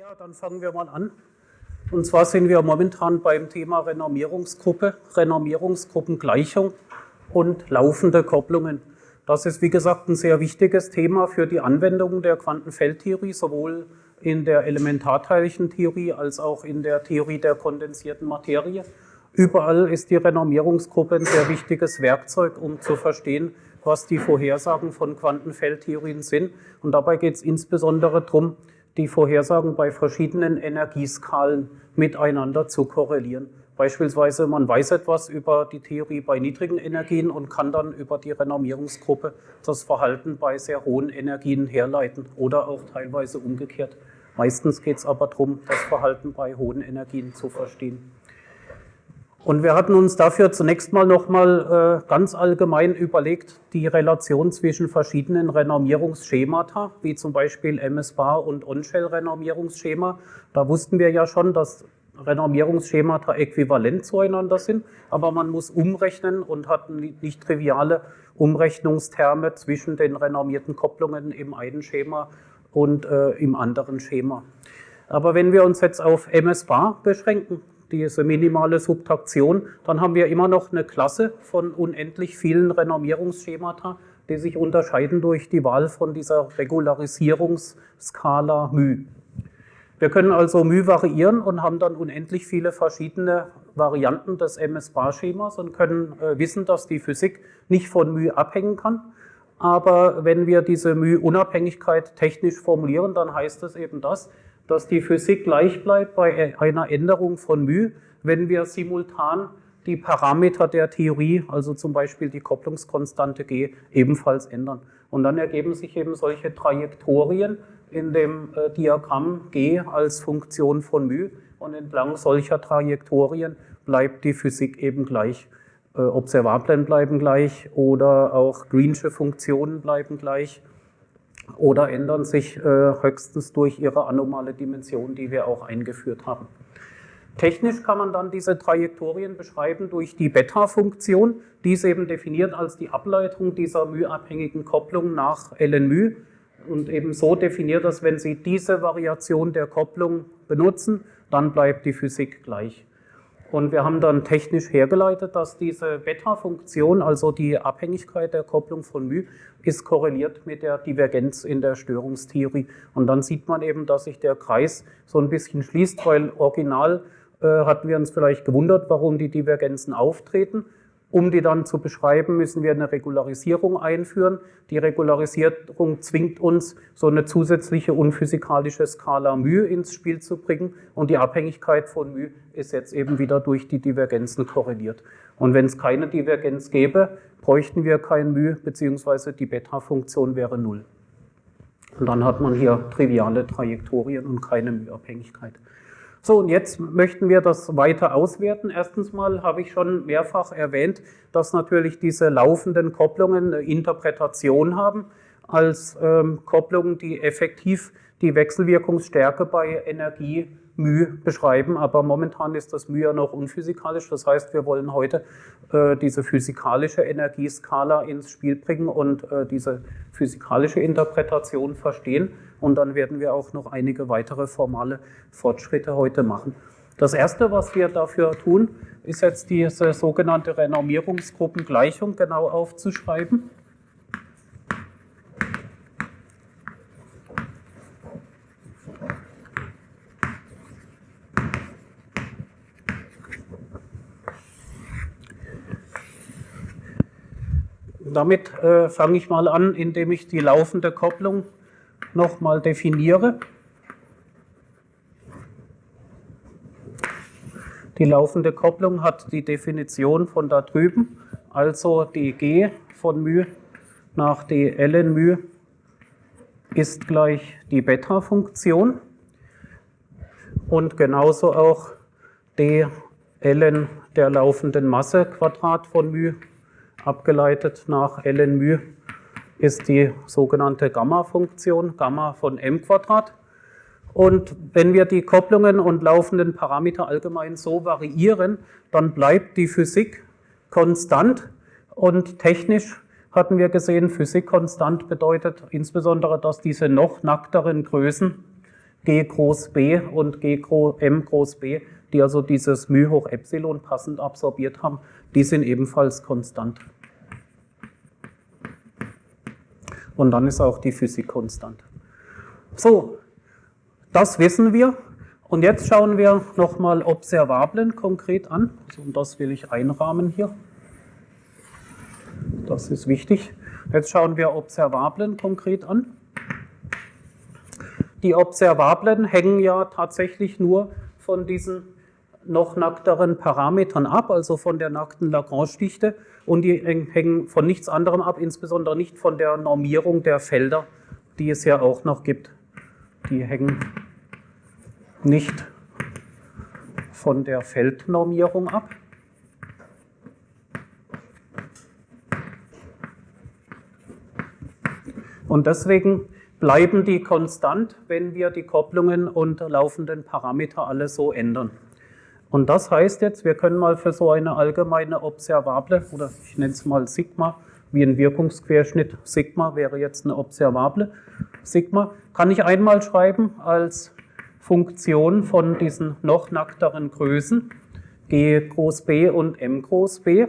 Ja, dann fangen wir mal an. Und zwar sind wir momentan beim Thema Renormierungsgruppe, Renormierungsgruppengleichung und laufende Kopplungen. Das ist, wie gesagt, ein sehr wichtiges Thema für die Anwendung der Quantenfeldtheorie, sowohl in der Elementarteilchentheorie als auch in der Theorie der kondensierten Materie. Überall ist die Renormierungsgruppe ein sehr wichtiges Werkzeug, um zu verstehen, was die Vorhersagen von Quantenfeldtheorien sind. Und dabei geht es insbesondere darum, die Vorhersagen bei verschiedenen Energieskalen miteinander zu korrelieren. Beispielsweise, man weiß etwas über die Theorie bei niedrigen Energien und kann dann über die Renormierungsgruppe das Verhalten bei sehr hohen Energien herleiten oder auch teilweise umgekehrt. Meistens geht es aber darum, das Verhalten bei hohen Energien zu verstehen. Und wir hatten uns dafür zunächst mal nochmal äh, ganz allgemein überlegt, die Relation zwischen verschiedenen Renormierungsschemata, wie zum Beispiel MS-Bar und On-Shell-Renormierungsschema. Da wussten wir ja schon, dass Renormierungsschemata äquivalent zueinander sind, aber man muss umrechnen und hat nicht triviale Umrechnungsterme zwischen den renormierten Kopplungen im einen Schema und äh, im anderen Schema. Aber wenn wir uns jetzt auf MS-Bar beschränken, diese minimale Subtraktion, dann haben wir immer noch eine Klasse von unendlich vielen Renormierungsschemata, die sich unterscheiden durch die Wahl von dieser Regularisierungsskala μ. Wir können also μ variieren und haben dann unendlich viele verschiedene Varianten des MS-Bar-Schemas und können äh, wissen, dass die Physik nicht von μ abhängen kann. Aber wenn wir diese μ-Unabhängigkeit technisch formulieren, dann heißt das eben das, dass die Physik gleich bleibt bei einer Änderung von μ, wenn wir simultan die Parameter der Theorie, also zum Beispiel die Kopplungskonstante g, ebenfalls ändern. Und dann ergeben sich eben solche Trajektorien in dem äh, Diagramm g als Funktion von μ und entlang solcher Trajektorien bleibt die Physik eben gleich. Äh, Observablen bleiben gleich oder auch Greensche Funktionen bleiben gleich oder ändern sich äh, höchstens durch ihre anomale Dimension, die wir auch eingeführt haben. Technisch kann man dann diese Trajektorien beschreiben durch die Beta-Funktion. Die ist eben definiert als die Ableitung dieser μ-abhängigen Kopplung nach ln μ und eben so definiert, dass wenn Sie diese Variation der Kopplung benutzen, dann bleibt die Physik gleich. Und wir haben dann technisch hergeleitet, dass diese Beta-Funktion, also die Abhängigkeit der Kopplung von μ, ist korreliert mit der Divergenz in der Störungstheorie. Und dann sieht man eben, dass sich der Kreis so ein bisschen schließt, weil original äh, hatten wir uns vielleicht gewundert, warum die Divergenzen auftreten. Um die dann zu beschreiben, müssen wir eine Regularisierung einführen. Die Regularisierung zwingt uns, so eine zusätzliche unphysikalische Skala μ ins Spiel zu bringen. Und die Abhängigkeit von μ ist jetzt eben wieder durch die Divergenzen korreliert. Und wenn es keine Divergenz gäbe, bräuchten wir kein μ, beziehungsweise die Beta-Funktion wäre null. Und dann hat man hier triviale Trajektorien und keine μ-Abhängigkeit. So, und jetzt möchten wir das weiter auswerten. Erstens mal habe ich schon mehrfach erwähnt, dass natürlich diese laufenden Kopplungen eine Interpretation haben als ähm, Kopplungen, die effektiv die Wechselwirkungsstärke bei Energie μ beschreiben, aber momentan ist das μ ja noch unphysikalisch. Das heißt, wir wollen heute äh, diese physikalische Energieskala ins Spiel bringen und äh, diese physikalische Interpretation verstehen. Und dann werden wir auch noch einige weitere formale Fortschritte heute machen. Das Erste, was wir dafür tun, ist jetzt diese sogenannte Renormierungsgruppengleichung genau aufzuschreiben. Damit äh, fange ich mal an, indem ich die laufende Kopplung nochmal definiere. Die laufende Kopplung hat die Definition von da drüben, also die G von μ nach d ln μ ist gleich die Beta-Funktion und genauso auch d ln der laufenden Masse Quadrat von μ abgeleitet nach ln μ ist die sogenannte Gamma-Funktion, Gamma von m. Und wenn wir die Kopplungen und laufenden Parameter allgemein so variieren, dann bleibt die Physik konstant und technisch hatten wir gesehen, Physik konstant bedeutet insbesondere, dass diese noch nackteren Größen G groß B und G groß, M groß B, die also dieses μ hoch Epsilon passend absorbiert haben, die sind ebenfalls konstant. Und dann ist auch die Physik konstant. So, das wissen wir. Und jetzt schauen wir nochmal Observablen konkret an. Und das will ich einrahmen hier. Das ist wichtig. Jetzt schauen wir Observablen konkret an. Die Observablen hängen ja tatsächlich nur von diesen noch nackteren Parametern ab, also von der nackten Lagrange-Dichte und die hängen von nichts anderem ab, insbesondere nicht von der Normierung der Felder, die es ja auch noch gibt. Die hängen nicht von der Feldnormierung ab. Und deswegen bleiben die konstant, wenn wir die Kopplungen und laufenden Parameter alle so ändern. Und das heißt jetzt, wir können mal für so eine allgemeine Observable, oder ich nenne es mal Sigma, wie ein Wirkungsquerschnitt Sigma wäre jetzt eine Observable. Sigma kann ich einmal schreiben als Funktion von diesen noch nackteren Größen, G groß B und M groß B.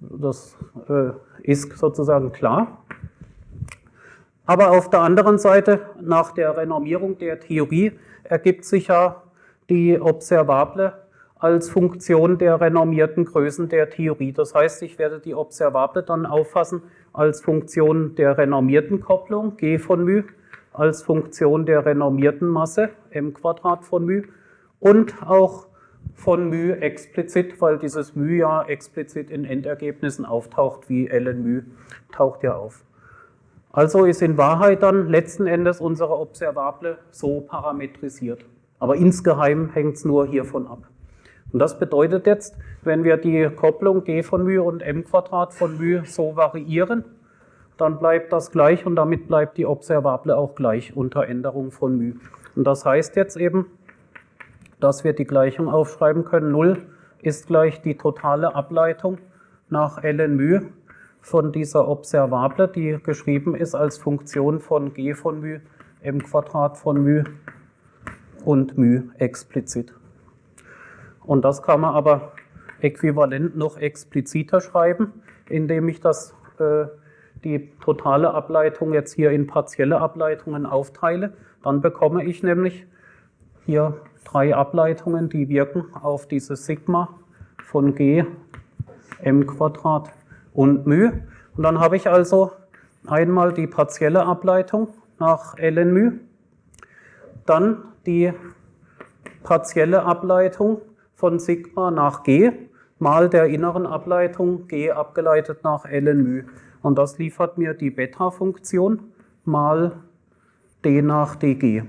Das äh, ist sozusagen klar. Aber auf der anderen Seite, nach der Renormierung der Theorie, ergibt sich ja die Observable als Funktion der renormierten Größen der Theorie. Das heißt, ich werde die Observable dann auffassen als Funktion der renormierten Kopplung, g von μ, als Funktion der renormierten Masse, m Quadrat von μ, und auch von μ explizit, weil dieses μ ja explizit in Endergebnissen auftaucht, wie ln μ taucht ja auf. Also ist in Wahrheit dann letzten Endes unsere Observable so parametrisiert. Aber insgeheim hängt es nur hiervon ab. Und das bedeutet jetzt, wenn wir die Kopplung g von μ und m Quadrat von μ so variieren, dann bleibt das gleich und damit bleibt die Observable auch gleich unter Änderung von μ. Und das heißt jetzt eben, dass wir die Gleichung aufschreiben können, 0 ist gleich die totale Ableitung nach ln μ von dieser Observable, die geschrieben ist als Funktion von g von μ, m Quadrat von μ und μ explizit. Und das kann man aber äquivalent noch expliziter schreiben, indem ich das, äh, die totale Ableitung jetzt hier in partielle Ableitungen aufteile. Dann bekomme ich nämlich hier drei Ableitungen, die wirken auf dieses Sigma von g m Quadrat und μ. Und dann habe ich also einmal die partielle Ableitung nach ln μ, dann die partielle Ableitung von Sigma nach G mal der inneren Ableitung G abgeleitet nach ln μ. Und das liefert mir die Beta-Funktion mal d nach dg.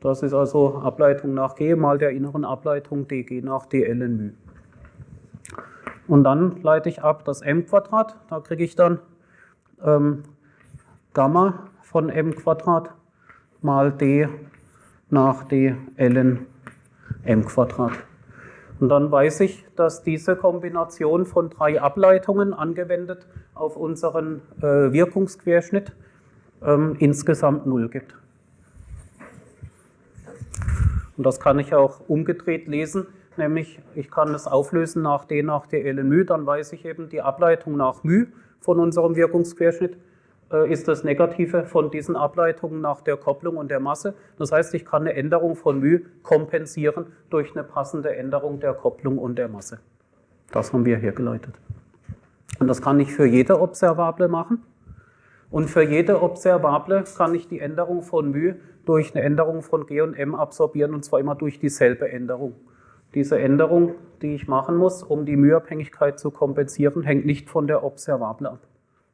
Das ist also Ableitung nach g mal der inneren Ableitung dg nach d ln μ. Und dann leite ich ab das m Quadrat, da kriege ich dann ähm, Gamma von m Quadrat mal d nach d ln m Quadrat. Und dann weiß ich, dass diese Kombination von drei Ableitungen angewendet auf unseren äh, Wirkungsquerschnitt ähm, insgesamt 0 gibt. Und das kann ich auch umgedreht lesen, nämlich ich kann es auflösen nach d nach d ln μ, dann weiß ich eben die Ableitung nach μ von unserem Wirkungsquerschnitt ist das Negative von diesen Ableitungen nach der Kopplung und der Masse. Das heißt, ich kann eine Änderung von μ kompensieren durch eine passende Änderung der Kopplung und der Masse. Das haben wir hergeleitet. Und das kann ich für jede Observable machen. Und für jede Observable kann ich die Änderung von μ durch eine Änderung von g und m absorbieren, und zwar immer durch dieselbe Änderung. Diese Änderung, die ich machen muss, um die Mühabhängigkeit zu kompensieren, hängt nicht von der Observable ab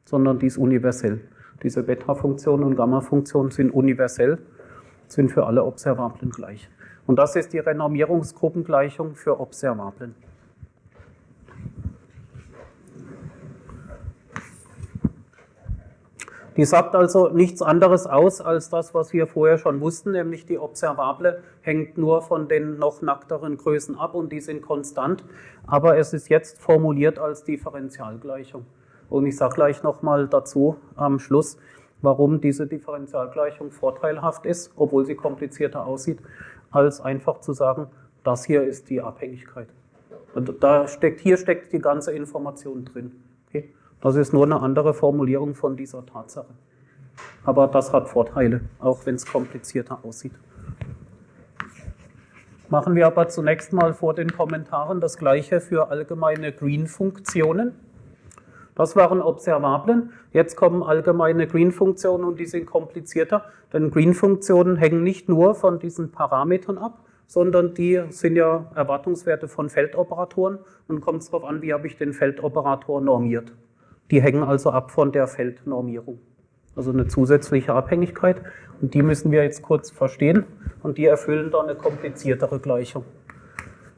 sondern die ist universell. Diese Beta-Funktion und Gamma-Funktion sind universell, sind für alle Observablen gleich. Und das ist die Renormierungsgruppengleichung für Observablen. Die sagt also nichts anderes aus als das, was wir vorher schon wussten, nämlich die Observable hängt nur von den noch nackteren Größen ab und die sind konstant, aber es ist jetzt formuliert als Differentialgleichung. Und ich sage gleich nochmal dazu am Schluss, warum diese Differentialgleichung vorteilhaft ist, obwohl sie komplizierter aussieht, als einfach zu sagen, das hier ist die Abhängigkeit. Und da steckt, hier steckt die ganze Information drin. Okay? Das ist nur eine andere Formulierung von dieser Tatsache. Aber das hat Vorteile, auch wenn es komplizierter aussieht. Machen wir aber zunächst mal vor den Kommentaren das gleiche für allgemeine Green-Funktionen. Das waren Observablen. Jetzt kommen allgemeine Green-Funktionen und die sind komplizierter, denn Green-Funktionen hängen nicht nur von diesen Parametern ab, sondern die sind ja Erwartungswerte von Feldoperatoren und kommt es darauf an, wie habe ich den Feldoperator normiert. Die hängen also ab von der Feldnormierung also eine zusätzliche Abhängigkeit. Und die müssen wir jetzt kurz verstehen und die erfüllen dann eine kompliziertere Gleichung.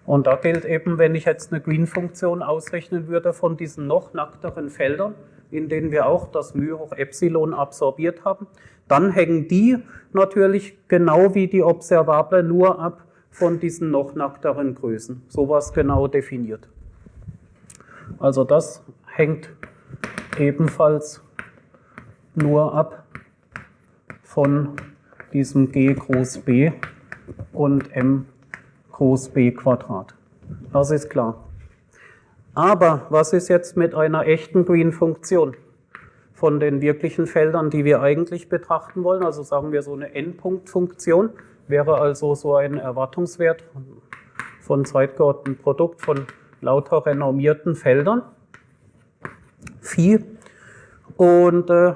Und da gilt eben, wenn ich jetzt eine Green-Funktion ausrechnen würde von diesen noch nackteren Feldern, in denen wir auch das μ hoch Epsilon absorbiert haben, dann hängen die natürlich genau wie die Observable nur ab von diesen noch nackteren Größen. Sowas genau definiert. Also das hängt ebenfalls nur ab von diesem g groß B und m groß B Quadrat. Das ist klar. Aber was ist jetzt mit einer echten Green-Funktion von den wirklichen Feldern, die wir eigentlich betrachten wollen? Also sagen wir so eine Endpunktfunktion wäre also so ein Erwartungswert von zeitgeordnetem Produkt von lauter renommierten Feldern. Phi. Und äh,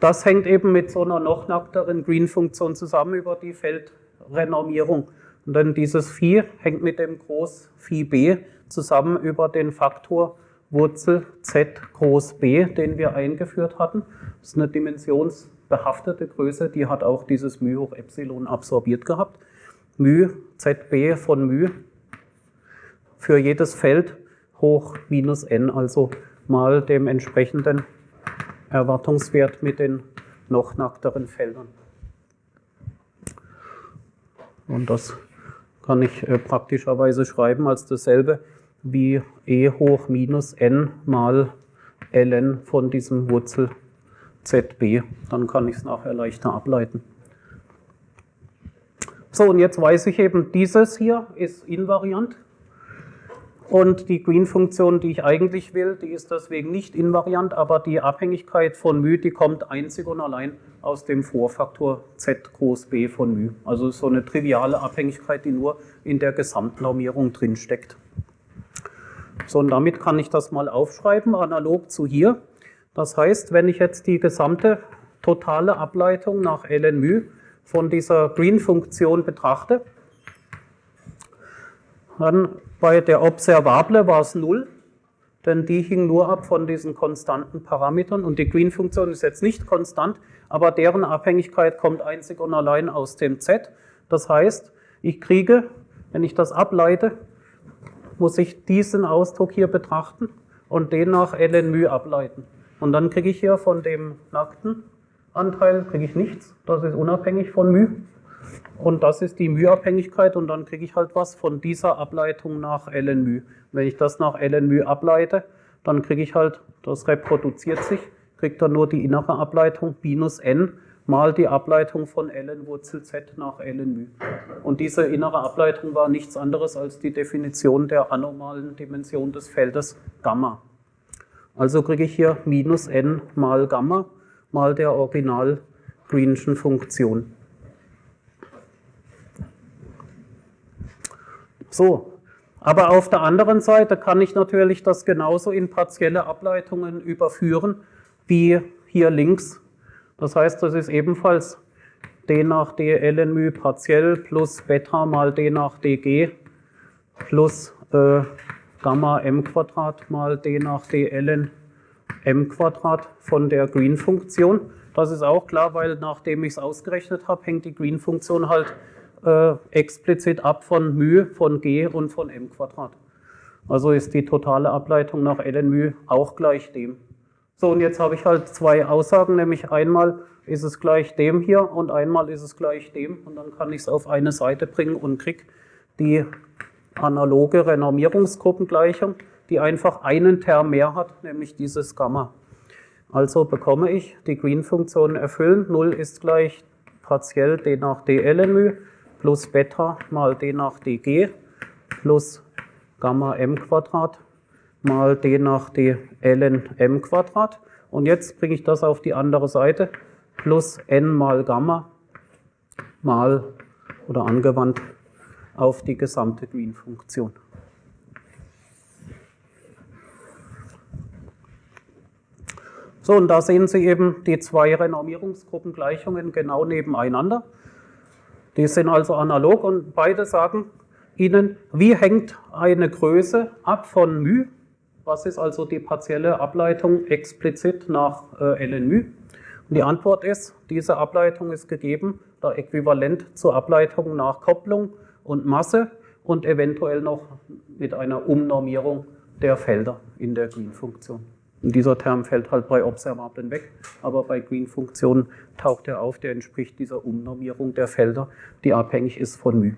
das hängt eben mit so einer noch nackteren Green-Funktion zusammen über die Feldrenormierung. Und dann dieses Phi hängt mit dem Groß Phi b zusammen über den Faktor Wurzel z groß b, den wir eingeführt hatten. Das ist eine dimensionsbehaftete Größe, die hat auch dieses μ hoch Epsilon absorbiert gehabt. μ zb von μ für jedes Feld hoch minus n, also mal dem entsprechenden Erwartungswert mit den noch nackteren Feldern. Und das kann ich äh, praktischerweise schreiben als dasselbe wie e hoch minus n mal ln von diesem Wurzel zb. Dann kann ich es nachher leichter ableiten. So, und jetzt weiß ich eben, dieses hier ist invariant. Und die Green-Funktion, die ich eigentlich will, die ist deswegen nicht invariant, aber die Abhängigkeit von μ, die kommt einzig und allein aus dem Vorfaktor z groß b von μ. Also so eine triviale Abhängigkeit, die nur in der Gesamtnormierung drinsteckt. So, und damit kann ich das mal aufschreiben, analog zu hier. Das heißt, wenn ich jetzt die gesamte totale Ableitung nach ln μ von dieser Green-Funktion betrachte, dann bei der Observable war es 0, denn die hing nur ab von diesen konstanten Parametern und die Green-Funktion ist jetzt nicht konstant, aber deren Abhängigkeit kommt einzig und allein aus dem Z. Das heißt, ich kriege, wenn ich das ableite, muss ich diesen Ausdruck hier betrachten und den nach ln μ ableiten. Und dann kriege ich hier von dem nackten Anteil kriege ich nichts, das ist unabhängig von μ. Und das ist die μ-Abhängigkeit und dann kriege ich halt was von dieser Ableitung nach ln μ. Wenn ich das nach ln μ ableite, dann kriege ich halt, das reproduziert sich, kriegt dann nur die innere Ableitung minus n mal die Ableitung von ln Wurzel z nach ln μ. Und diese innere Ableitung war nichts anderes als die Definition der anormalen Dimension des Feldes Gamma. Also kriege ich hier minus n mal Gamma mal der original Greenschen Funktion. So, aber auf der anderen Seite kann ich natürlich das genauso in partielle Ableitungen überführen wie hier links. Das heißt, das ist ebenfalls d nach d ln μ partiell plus Beta mal d nach dg plus äh, Gamma m Quadrat mal d nach d ln m Quadrat von der Green-Funktion. Das ist auch klar, weil nachdem ich es ausgerechnet habe, hängt die Green-Funktion halt äh, explizit ab von μ, von g und von m Quadrat. Also ist die totale Ableitung nach ln μ auch gleich dem. So, und jetzt habe ich halt zwei Aussagen, nämlich einmal ist es gleich dem hier und einmal ist es gleich dem. Und dann kann ich es auf eine Seite bringen und kriege die analoge Renormierungsgruppengleichung, die einfach einen Term mehr hat, nämlich dieses Gamma. Also bekomme ich die Green-Funktion erfüllen. 0 ist gleich partiell d nach d ln plus Beta mal d nach dg plus Gamma m Quadrat mal d nach d ln m Quadrat. Und jetzt bringe ich das auf die andere Seite plus n mal Gamma mal oder angewandt auf die gesamte Green-Funktion. So, und da sehen Sie eben die zwei Renormierungsgruppengleichungen genau nebeneinander. Die sind also analog und beide sagen Ihnen, wie hängt eine Größe ab von μ, was ist also die partielle Ableitung explizit nach äh, ln μ. Und die Antwort ist, diese Ableitung ist gegeben, da äquivalent zur Ableitung nach Kopplung und Masse und eventuell noch mit einer Umnormierung der Felder in der Green-Funktion. Und dieser Term fällt halt bei Observablen weg, aber bei Green-Funktionen taucht er auf, der entspricht dieser Umnormierung der Felder, die abhängig ist von μ.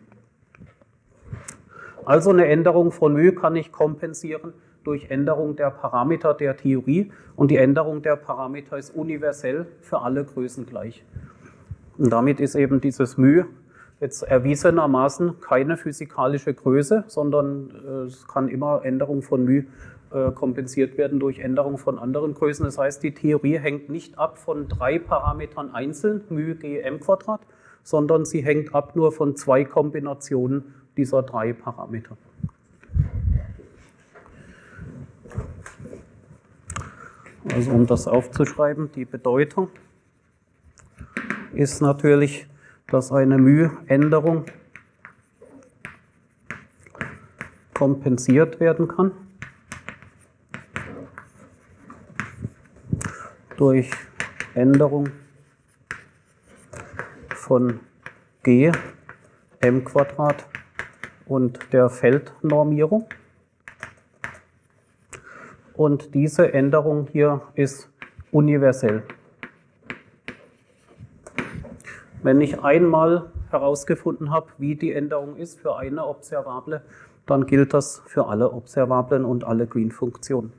Also eine Änderung von μ kann ich kompensieren durch Änderung der Parameter der Theorie und die Änderung der Parameter ist universell für alle Größen gleich. Und damit ist eben dieses μ jetzt erwiesenermaßen keine physikalische Größe, sondern äh, es kann immer Änderung von μ äh, kompensiert werden durch Änderung von anderen Größen. Das heißt, die Theorie hängt nicht ab von drei Parametern einzeln, μ, g, m Quadrat, sondern sie hängt ab nur von zwei Kombinationen dieser drei Parameter. Also um das aufzuschreiben, die Bedeutung ist natürlich, dass eine μ-Änderung kompensiert werden kann. Durch Änderung von g m Quadrat und der Feldnormierung. Und diese Änderung hier ist universell. Wenn ich einmal herausgefunden habe, wie die Änderung ist für eine Observable, dann gilt das für alle Observablen und alle Green-Funktionen.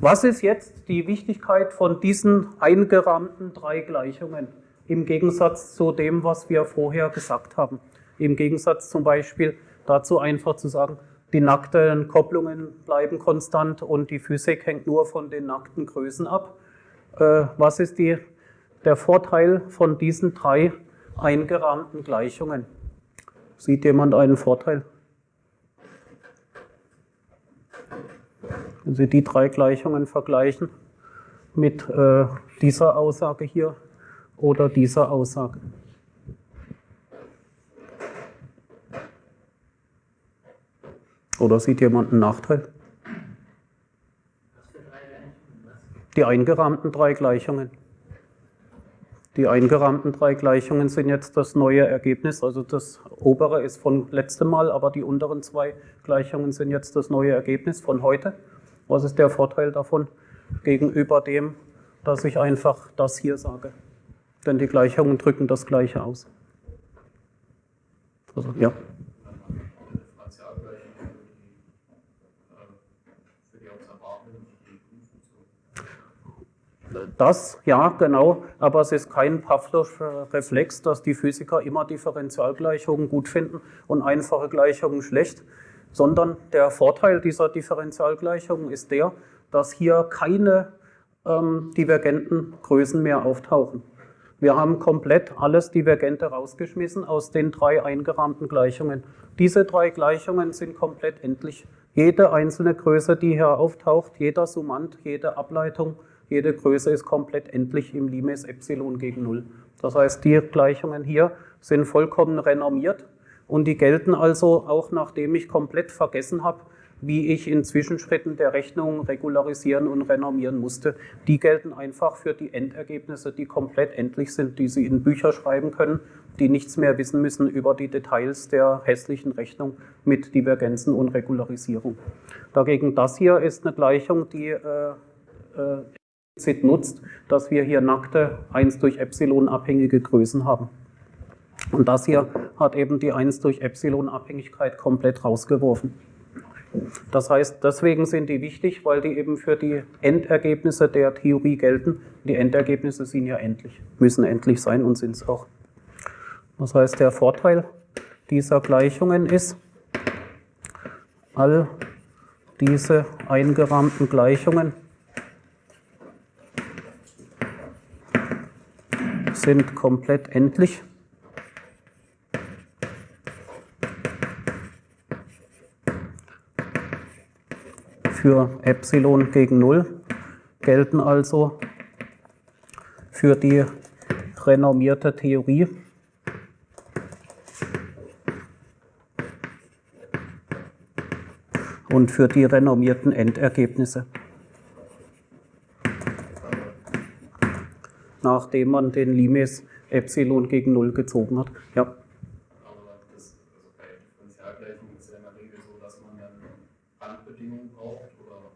Was ist jetzt die Wichtigkeit von diesen eingerahmten drei Gleichungen im Gegensatz zu dem, was wir vorher gesagt haben? Im Gegensatz zum Beispiel dazu einfach zu sagen, die nackten Kopplungen bleiben konstant und die Physik hängt nur von den nackten Größen ab. Äh, was ist die, der Vorteil von diesen drei eingerahmten Gleichungen? Sieht jemand einen Vorteil? Wenn Sie die drei Gleichungen vergleichen mit äh, dieser Aussage hier oder dieser Aussage. Oder sieht jemand einen Nachteil? Die eingerahmten drei Gleichungen. Die eingerahmten drei Gleichungen sind jetzt das neue Ergebnis. Also das obere ist von letztem Mal, aber die unteren zwei Gleichungen sind jetzt das neue Ergebnis von heute. Was ist der Vorteil davon gegenüber dem, dass ich einfach das hier sage? Denn die Gleichungen drücken das Gleiche aus. Also, ja. Das, ja, genau, aber es ist kein Pavlovscher Reflex, dass die Physiker immer Differentialgleichungen gut finden und einfache Gleichungen schlecht sondern der Vorteil dieser Differentialgleichung ist der, dass hier keine ähm, divergenten Größen mehr auftauchen. Wir haben komplett alles Divergente rausgeschmissen aus den drei eingerahmten Gleichungen. Diese drei Gleichungen sind komplett endlich. Jede einzelne Größe, die hier auftaucht, jeder Summand, jede Ableitung, jede Größe ist komplett endlich im Limes Epsilon gegen Null. Das heißt, die Gleichungen hier sind vollkommen renormiert und die gelten also auch, nachdem ich komplett vergessen habe, wie ich in Zwischenschritten der Rechnung regularisieren und renormieren musste. Die gelten einfach für die Endergebnisse, die komplett endlich sind, die Sie in Bücher schreiben können, die nichts mehr wissen müssen über die Details der hässlichen Rechnung mit Divergenzen und Regularisierung. Dagegen das hier ist eine Gleichung, die äh, äh, nutzt, dass wir hier nackte 1 durch Epsilon abhängige Größen haben. Und das hier hat eben die 1 durch Epsilon-Abhängigkeit komplett rausgeworfen. Das heißt, deswegen sind die wichtig, weil die eben für die Endergebnisse der Theorie gelten. Die Endergebnisse sind ja endlich, müssen endlich sein und sind es auch. Das heißt, der Vorteil dieser Gleichungen ist, all diese eingerahmten Gleichungen sind komplett endlich. Für Epsilon gegen 0 gelten also für die renommierte Theorie und für die renommierten Endergebnisse. Nachdem man den Limes Epsilon gegen 0 gezogen hat. Ja. Aber das, also bei Differentialgleichungen ist ja in der Regel so, dass man dann Randbedingungen braucht oder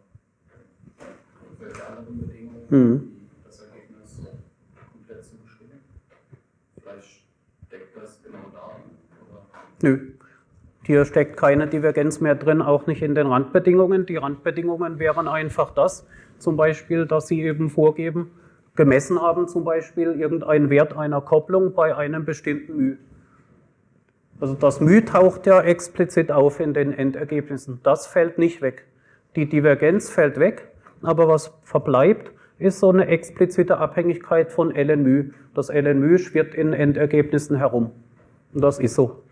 irgendwelche anderen Bedingungen, mhm. das Ergebnis komplett zu bestimmen. Vielleicht deckt das genau da. Oder? Nö. Hier steckt keine Divergenz mehr drin, auch nicht in den Randbedingungen. Die Randbedingungen wären einfach das, zum Beispiel, dass Sie eben vorgeben, gemessen haben, zum Beispiel irgendeinen Wert einer Kopplung bei einem bestimmten μ. Also das μ taucht ja explizit auf in den Endergebnissen. Das fällt nicht weg. Die Divergenz fällt weg, aber was verbleibt, ist so eine explizite Abhängigkeit von LNMÜ. Das LNMÜ schwirrt in Endergebnissen herum. Und das ist so.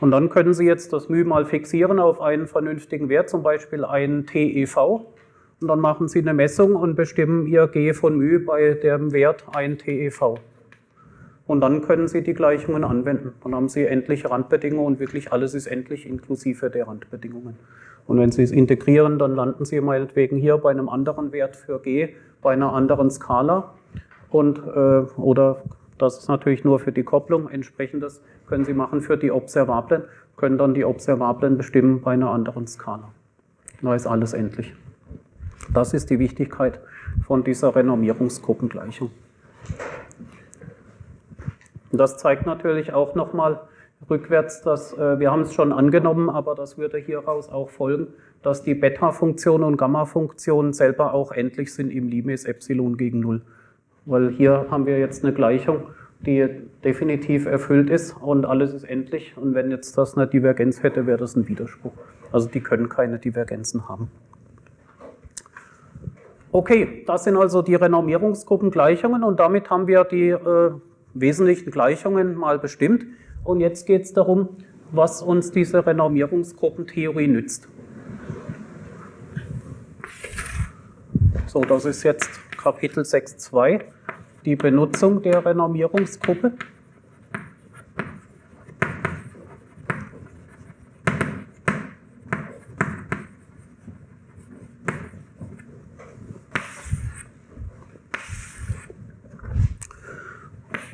Und dann können Sie jetzt das μ mal fixieren auf einen vernünftigen Wert, zum Beispiel ein TEV. Und dann machen Sie eine Messung und bestimmen Ihr G von μ bei dem Wert ein TEV. Und dann können Sie die Gleichungen anwenden. Dann haben Sie endliche Randbedingungen und wirklich alles ist endlich inklusive der Randbedingungen. Und wenn Sie es integrieren, dann landen Sie meinetwegen hier bei einem anderen Wert für G bei einer anderen Skala. Und, äh, oder das ist natürlich nur für die Kopplung. Entsprechendes können Sie machen für die Observablen, können dann die Observablen bestimmen bei einer anderen Skala. Da ist alles endlich. Das ist die Wichtigkeit von dieser Renommierungsgruppengleichung. Und das zeigt natürlich auch nochmal rückwärts, dass äh, wir haben es schon angenommen, aber das würde hieraus auch folgen, dass die Beta-Funktion und Gamma-Funktion selber auch endlich sind im Limes Epsilon gegen 0. Weil hier haben wir jetzt eine Gleichung, die definitiv erfüllt ist und alles ist endlich. Und wenn jetzt das eine Divergenz hätte, wäre das ein Widerspruch. Also die können keine Divergenzen haben. Okay, das sind also die Renormierungsgruppengleichungen und damit haben wir die äh, wesentlichen Gleichungen mal bestimmt. Und jetzt geht es darum, was uns diese Renormierungsgruppentheorie nützt. So, das ist jetzt Kapitel 6.2, die Benutzung der Renormierungsgruppe.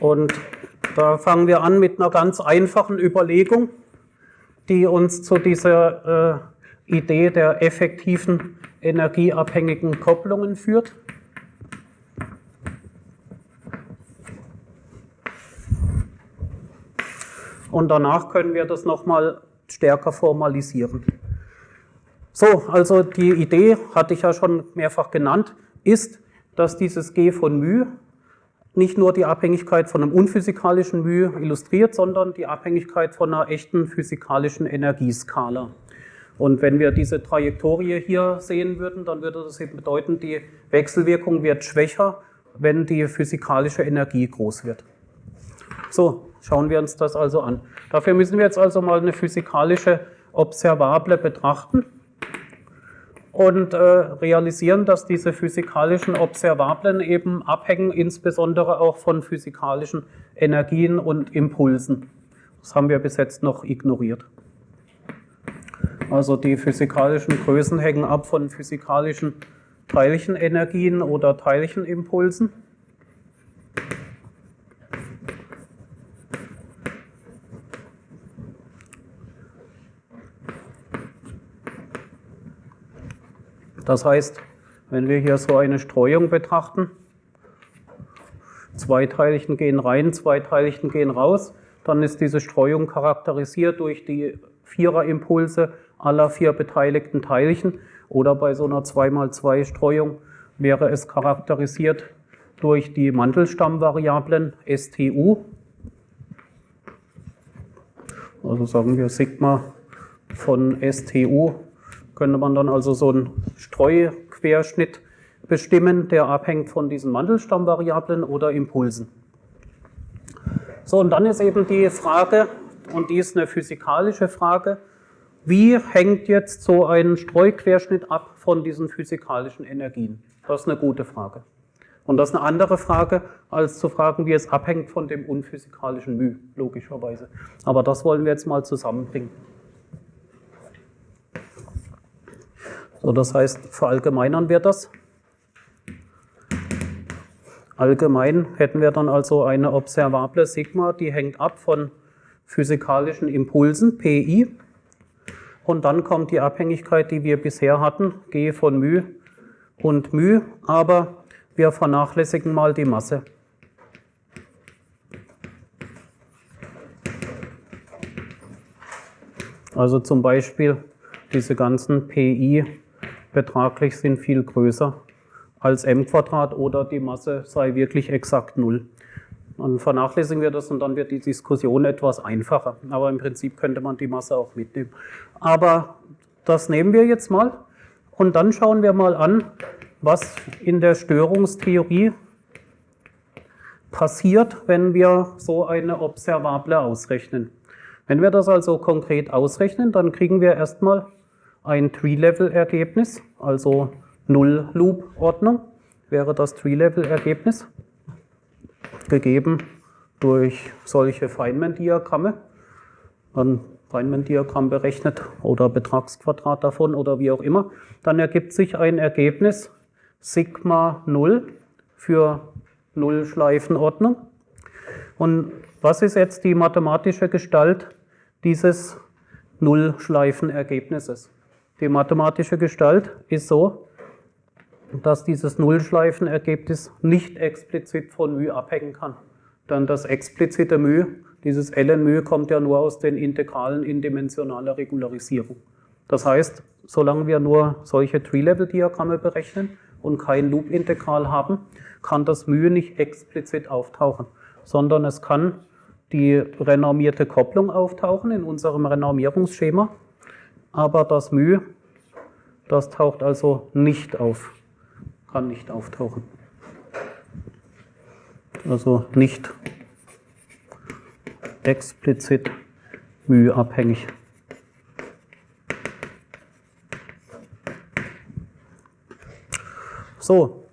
Und da fangen wir an mit einer ganz einfachen Überlegung, die uns zu dieser äh, Idee der effektiven energieabhängigen Kopplungen führt. Und danach können wir das nochmal stärker formalisieren. So, also die Idee, hatte ich ja schon mehrfach genannt, ist, dass dieses G von μ nicht nur die Abhängigkeit von einem unphysikalischen μ illustriert, sondern die Abhängigkeit von einer echten physikalischen Energieskala. Und wenn wir diese Trajektorie hier sehen würden, dann würde das eben bedeuten, die Wechselwirkung wird schwächer, wenn die physikalische Energie groß wird. So, schauen wir uns das also an. Dafür müssen wir jetzt also mal eine physikalische Observable betrachten und äh, realisieren, dass diese physikalischen Observablen eben abhängen, insbesondere auch von physikalischen Energien und Impulsen. Das haben wir bis jetzt noch ignoriert. Also die physikalischen Größen hängen ab von physikalischen Teilchenenergien oder Teilchenimpulsen. Das heißt, wenn wir hier so eine Streuung betrachten, zwei Teilchen gehen rein, zwei Teilchen gehen raus, dann ist diese Streuung charakterisiert durch die Viererimpulse aller vier beteiligten Teilchen oder bei so einer 2x2 Streuung wäre es charakterisiert durch die Mantelstammvariablen STU. Also sagen wir Sigma von STU, könnte man dann also so einen Streuquerschnitt bestimmen, der abhängt von diesen Mantelstammvariablen oder Impulsen. So, und dann ist eben die Frage, und die ist eine physikalische Frage, wie hängt jetzt so ein Streuquerschnitt ab von diesen physikalischen Energien? Das ist eine gute Frage. Und das ist eine andere Frage, als zu fragen, wie es abhängt von dem unphysikalischen μ, logischerweise. Aber das wollen wir jetzt mal zusammenbringen. So, das heißt, verallgemeinern wir das. Allgemein hätten wir dann also eine observable Sigma, die hängt ab von physikalischen Impulsen, Pi. Und dann kommt die Abhängigkeit, die wir bisher hatten, G von μ und μ. Aber wir vernachlässigen mal die Masse. Also zum Beispiel diese ganzen PI betraglich sind viel größer als m Quadrat oder die Masse sei wirklich exakt 0. Dann vernachlässigen wir das und dann wird die Diskussion etwas einfacher. Aber im Prinzip könnte man die Masse auch mitnehmen. Aber das nehmen wir jetzt mal und dann schauen wir mal an, was in der Störungstheorie passiert, wenn wir so eine Observable ausrechnen. Wenn wir das also konkret ausrechnen, dann kriegen wir erstmal ein Tree-Level-Ergebnis, also Null-Loop-Ordnung wäre das Tree-Level-Ergebnis, gegeben durch solche Feynman-Diagramme. Dann Feynman-Diagramm berechnet oder Betragsquadrat davon oder wie auch immer. Dann ergibt sich ein Ergebnis Sigma 0 für Nullschleifenordnung. Und was ist jetzt die mathematische Gestalt dieses Nullschleifenergebnisses? Die mathematische Gestalt ist so, dass dieses Nullschleifenergebnis nicht explizit von μ abhängen kann. Denn das explizite μ, dieses ln μ, kommt ja nur aus den Integralen in dimensionaler Regularisierung. Das heißt, solange wir nur solche Tree-Level-Diagramme berechnen, und kein Loop-Integral haben, kann das μ nicht explizit auftauchen, sondern es kann die renormierte Kopplung auftauchen in unserem Renormierungsschema, aber das μ, das taucht also nicht auf, kann nicht auftauchen. Also nicht explizit μ abhängig. So.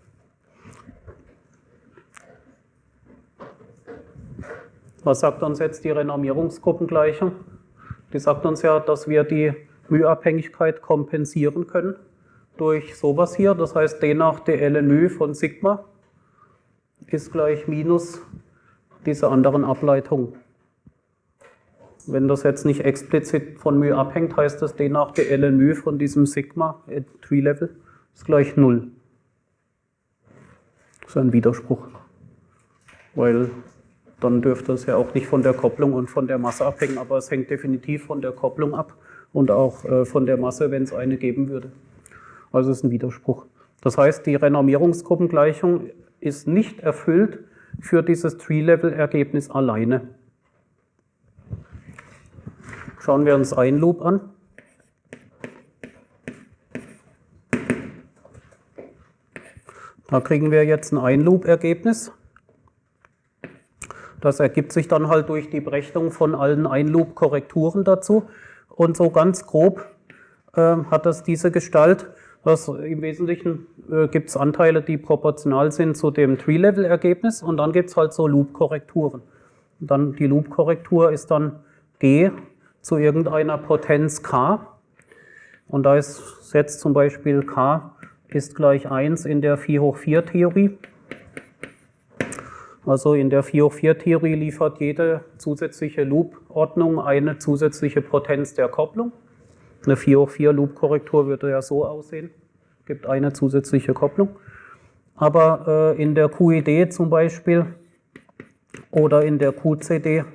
Was sagt uns jetzt die Renormierungsgruppengleichung? Die sagt uns ja, dass wir die Mühabhängigkeit kompensieren können durch sowas hier. Das heißt, d nach dl μ von Sigma ist gleich minus diese anderen Ableitungen. Wenn das jetzt nicht explizit von μ abhängt, heißt das d nach dl μ von diesem Sigma, Tree-Level, ist gleich 0. Das ist ein Widerspruch. Weil dann dürfte es ja auch nicht von der Kopplung und von der Masse abhängen, aber es hängt definitiv von der Kopplung ab und auch äh, von der Masse, wenn es eine geben würde. Also es ist ein Widerspruch. Das heißt, die Renormierungsgruppengleichung ist nicht erfüllt für dieses Tree-Level-Ergebnis alleine. Schauen wir uns ein Loop an. Da kriegen wir jetzt ein Einloop-Ergebnis. Das ergibt sich dann halt durch die Berechnung von allen Einloop-Korrekturen dazu. Und so ganz grob äh, hat das diese Gestalt. Was Im Wesentlichen äh, gibt es Anteile, die proportional sind zu dem Tree-Level-Ergebnis und dann gibt es halt so Loop-Korrekturen. Dann die Loop-Korrektur ist dann G zu irgendeiner Potenz K. Und da ist jetzt zum Beispiel K ist gleich 1 in der 4 hoch 4 Theorie. Also in der 4 hoch 4 Theorie liefert jede zusätzliche Loop-Ordnung eine zusätzliche Potenz der Kopplung. Eine 4 hoch 4 Loop-Korrektur würde ja so aussehen, gibt eine zusätzliche Kopplung. Aber äh, in der QED zum Beispiel oder in der QCD,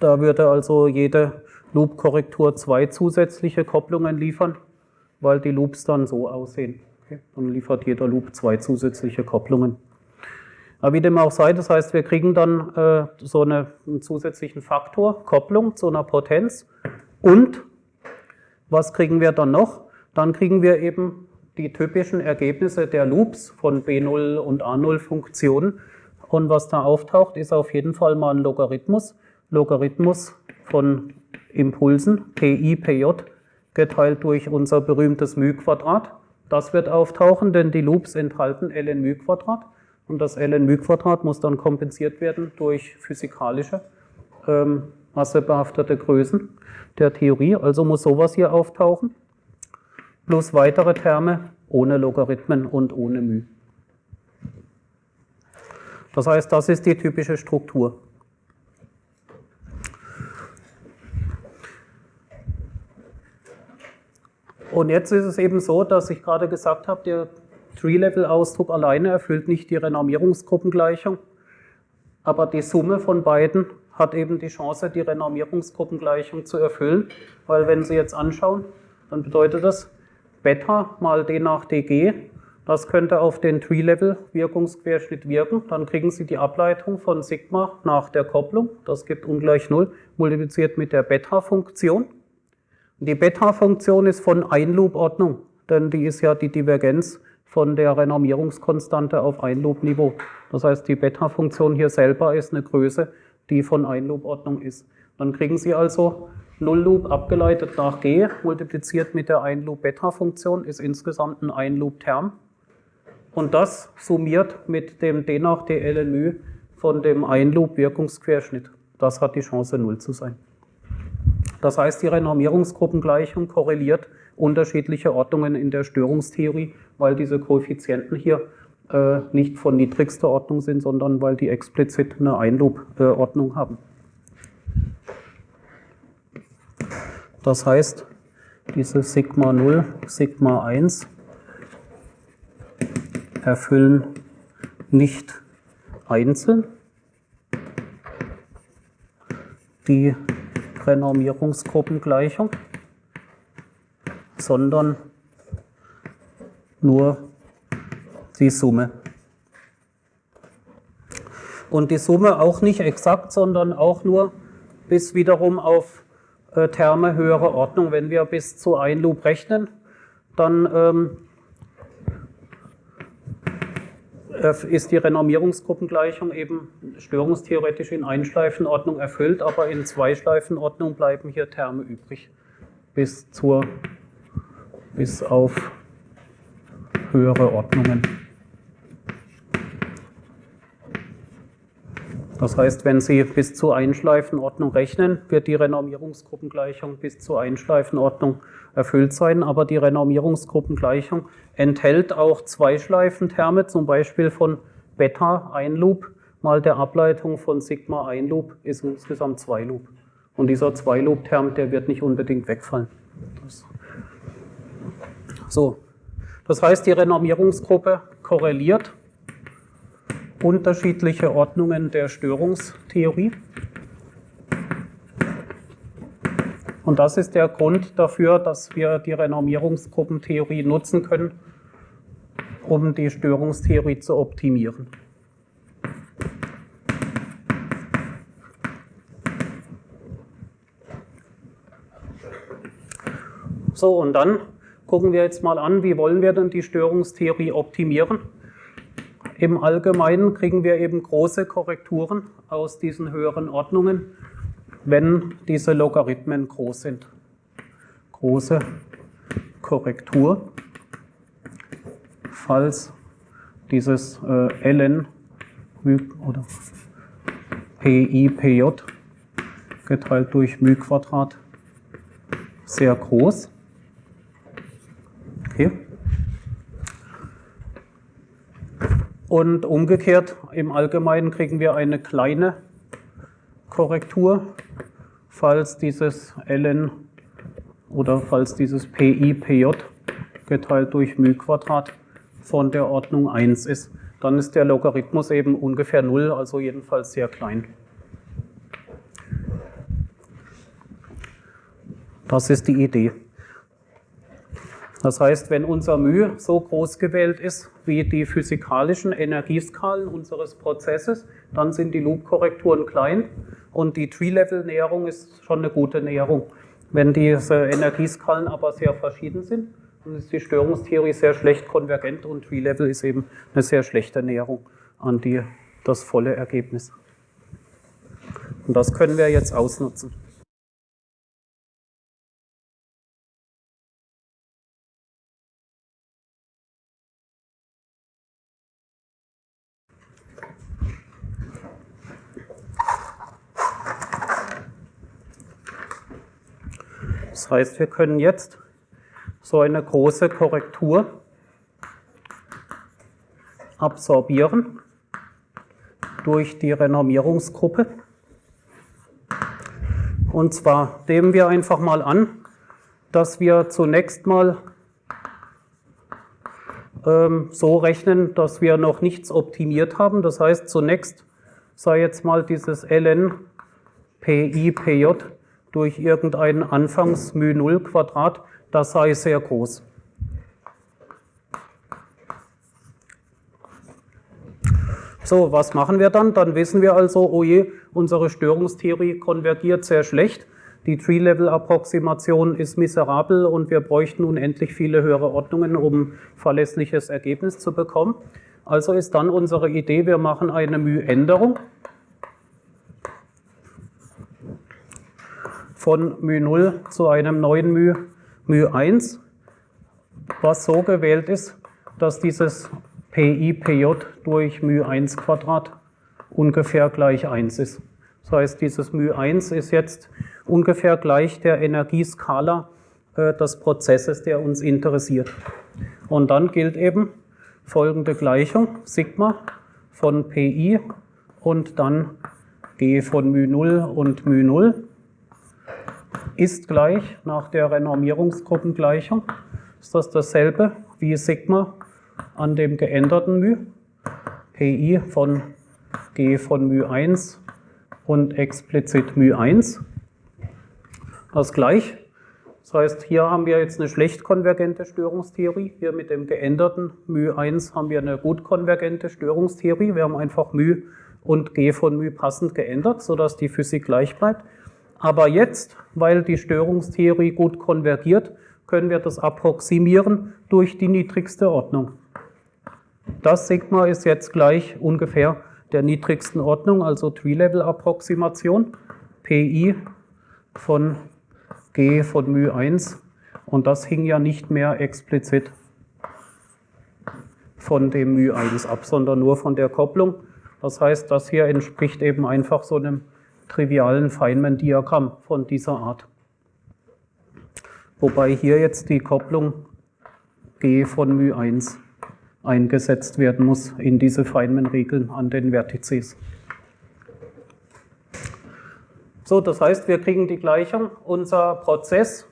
da würde also jede Loop-Korrektur zwei zusätzliche Kopplungen liefern, weil die Loops dann so aussehen. Okay? Dann liefert jeder Loop zwei zusätzliche Kopplungen. Aber wie dem auch sei, das heißt, wir kriegen dann äh, so eine, einen zusätzlichen Faktor, Kopplung zu einer Potenz. Und was kriegen wir dann noch? Dann kriegen wir eben die typischen Ergebnisse der Loops von B0 und A0-Funktionen. Und was da auftaucht, ist auf jeden Fall mal ein Logarithmus. Logarithmus von Impulsen, Pi, Pj, geteilt durch unser berühmtes μ-Quadrat. Das wird auftauchen, denn die Loops enthalten ln μ-Quadrat. Und das ln μ muss dann kompensiert werden durch physikalische ähm, massebehaftete Größen der Theorie. Also muss sowas hier auftauchen. Plus weitere Terme ohne Logarithmen und ohne μ. Das heißt, das ist die typische Struktur. Und jetzt ist es eben so, dass ich gerade gesagt habe, der Tree-Level-Ausdruck alleine erfüllt nicht die Renormierungsgruppengleichung, aber die Summe von beiden hat eben die Chance, die Renormierungsgruppengleichung zu erfüllen, weil wenn Sie jetzt anschauen, dann bedeutet das Beta mal d nach dg, das könnte auf den Tree-Level-Wirkungsquerschnitt wirken, dann kriegen Sie die Ableitung von Sigma nach der Kopplung, das gibt ungleich 0, multipliziert mit der Beta-Funktion. Die Beta-Funktion ist von Einloop-Ordnung, denn die ist ja die Divergenz von der Renormierungskonstante auf Einloop-Niveau. Das heißt, die Beta-Funktion hier selber ist eine Größe, die von Einloop-Ordnung ist. Dann kriegen Sie also Null-Loop abgeleitet nach G, multipliziert mit der Einloop-Beta-Funktion, ist insgesamt ein Einloop-Term. Und das summiert mit dem D nach DLNÜ von dem Einloop-Wirkungsquerschnitt. Das hat die Chance, Null zu sein. Das heißt, die Renormierungsgruppengleichung korreliert unterschiedliche Ordnungen in der Störungstheorie, weil diese Koeffizienten hier äh, nicht von niedrigster Ordnung sind, sondern weil die explizit eine Einloop-Ordnung haben. Das heißt, diese Sigma 0, Sigma 1 erfüllen nicht einzeln die Renormierungsgruppengleichung sondern nur die Summe. Und die Summe auch nicht exakt, sondern auch nur bis wiederum auf äh, Terme höherer Ordnung. Wenn wir bis zu ein Loop rechnen, dann ähm, ist die Renormierungsgruppengleichung eben störungstheoretisch in Einschleifenordnung erfüllt, aber in Zweischleifenordnung bleiben hier Terme übrig bis zur bis auf höhere Ordnungen. Das heißt, wenn Sie bis zur Einschleifenordnung rechnen, wird die Renormierungsgruppengleichung bis zur Einschleifenordnung erfüllt sein. Aber die Renormierungsgruppengleichung enthält auch Zweischleifenterme, zum Beispiel von Beta ein Loop mal der Ableitung von Sigma ein Loop ist insgesamt zwei Loop. Und dieser zwei Loop Term, der wird nicht unbedingt wegfallen. Das so, das heißt, die Renormierungsgruppe korreliert unterschiedliche Ordnungen der Störungstheorie. Und das ist der Grund dafür, dass wir die Renormierungsgruppentheorie nutzen können, um die Störungstheorie zu optimieren. So, und dann gucken wir jetzt mal an, wie wollen wir denn die Störungstheorie optimieren. Im Allgemeinen kriegen wir eben große Korrekturen aus diesen höheren Ordnungen, wenn diese Logarithmen groß sind. Große Korrektur, falls dieses äh, ln oder pi pj geteilt durch μ Quadrat sehr groß Okay. Und umgekehrt, im Allgemeinen kriegen wir eine kleine Korrektur, falls dieses ln oder falls dieses pi pj geteilt durch μ Quadrat von der Ordnung 1 ist. Dann ist der Logarithmus eben ungefähr 0, also jedenfalls sehr klein. Das ist die Idee. Das heißt, wenn unser μ so groß gewählt ist wie die physikalischen Energieskalen unseres Prozesses, dann sind die Loop-Korrekturen klein und die Tree-Level-Näherung ist schon eine gute Näherung. Wenn diese Energieskalen aber sehr verschieden sind, dann ist die Störungstheorie sehr schlecht konvergent und Tree-Level ist eben eine sehr schlechte Näherung an die, das volle Ergebnis. Und das können wir jetzt ausnutzen. Das heißt, wir können jetzt so eine große Korrektur absorbieren durch die Renormierungsgruppe. Und zwar nehmen wir einfach mal an, dass wir zunächst mal ähm, so rechnen, dass wir noch nichts optimiert haben. Das heißt, zunächst sei jetzt mal dieses ln pi pj durch irgendein Anfangs μ 0 Quadrat, das sei sehr groß. So, was machen wir dann? Dann wissen wir also, oh je, unsere Störungstheorie konvergiert sehr schlecht. Die Tree-Level-Approximation ist miserabel und wir bräuchten unendlich viele höhere Ordnungen, um verlässliches Ergebnis zu bekommen. Also ist dann unsere Idee, wir machen eine μ-Änderung. von μ0 zu einem neuen μ, μ1, was so gewählt ist, dass dieses pi pj durch μ1 Quadrat ungefähr gleich 1 ist. Das heißt, dieses μ1 ist jetzt ungefähr gleich der Energieskala äh, des Prozesses, der uns interessiert. Und dann gilt eben folgende Gleichung, Sigma von pi und dann g von μ0 und μ0 ist gleich nach der Renormierungsgruppengleichung, ist das dasselbe wie Sigma an dem geänderten μ, pi von g von μ1 und explizit μ1. Das gleich. Das heißt, hier haben wir jetzt eine schlecht konvergente Störungstheorie. Hier mit dem geänderten μ1 haben wir eine gut konvergente Störungstheorie. Wir haben einfach μ und g von μ passend geändert, sodass die Physik gleich bleibt. Aber jetzt, weil die Störungstheorie gut konvergiert, können wir das approximieren durch die niedrigste Ordnung. Das Sigma ist jetzt gleich ungefähr der niedrigsten Ordnung, also Tree-Level-Approximation, Pi von G von μ1 und das hing ja nicht mehr explizit von dem μ1 ab, sondern nur von der Kopplung. Das heißt, das hier entspricht eben einfach so einem trivialen Feynman-Diagramm von dieser Art. Wobei hier jetzt die Kopplung G von μ1 eingesetzt werden muss in diese Feynman-Regeln an den Vertizes. So, das heißt, wir kriegen die Gleichung. Unser Prozess,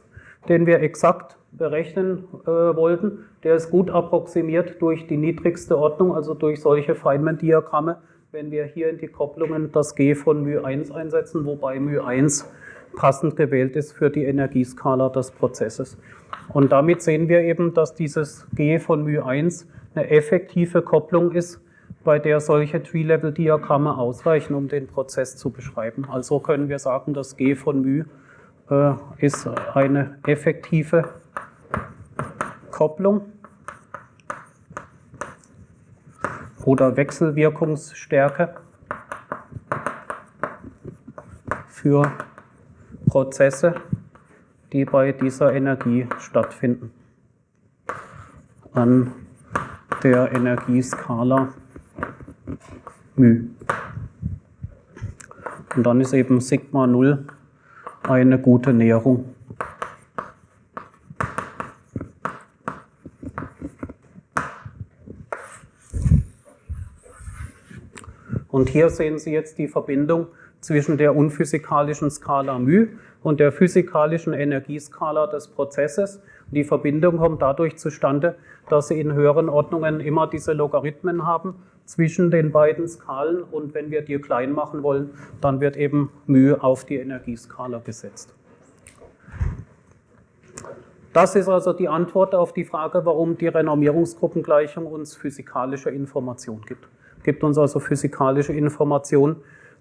den wir exakt berechnen äh, wollten, der ist gut approximiert durch die niedrigste Ordnung, also durch solche Feynman-Diagramme, wenn wir hier in die Kopplungen das G von μ1 einsetzen, wobei μ1 passend gewählt ist für die Energieskala des Prozesses. Und damit sehen wir eben, dass dieses G von μ1 eine effektive Kopplung ist, bei der solche Tree-Level-Diagramme ausreichen, um den Prozess zu beschreiben. Also können wir sagen, dass G von μ äh, ist eine effektive Kopplung Oder Wechselwirkungsstärke für Prozesse, die bei dieser Energie stattfinden. An der Energieskala μ. Und dann ist eben Sigma 0 eine gute Näherung. Und hier sehen Sie jetzt die Verbindung zwischen der unphysikalischen Skala μ und der physikalischen Energieskala des Prozesses. Die Verbindung kommt dadurch zustande, dass Sie in höheren Ordnungen immer diese Logarithmen haben zwischen den beiden Skalen und wenn wir die klein machen wollen, dann wird eben μ auf die Energieskala gesetzt. Das ist also die Antwort auf die Frage, warum die Renormierungsgruppengleichung uns physikalische Information gibt. Gibt uns also physikalische Information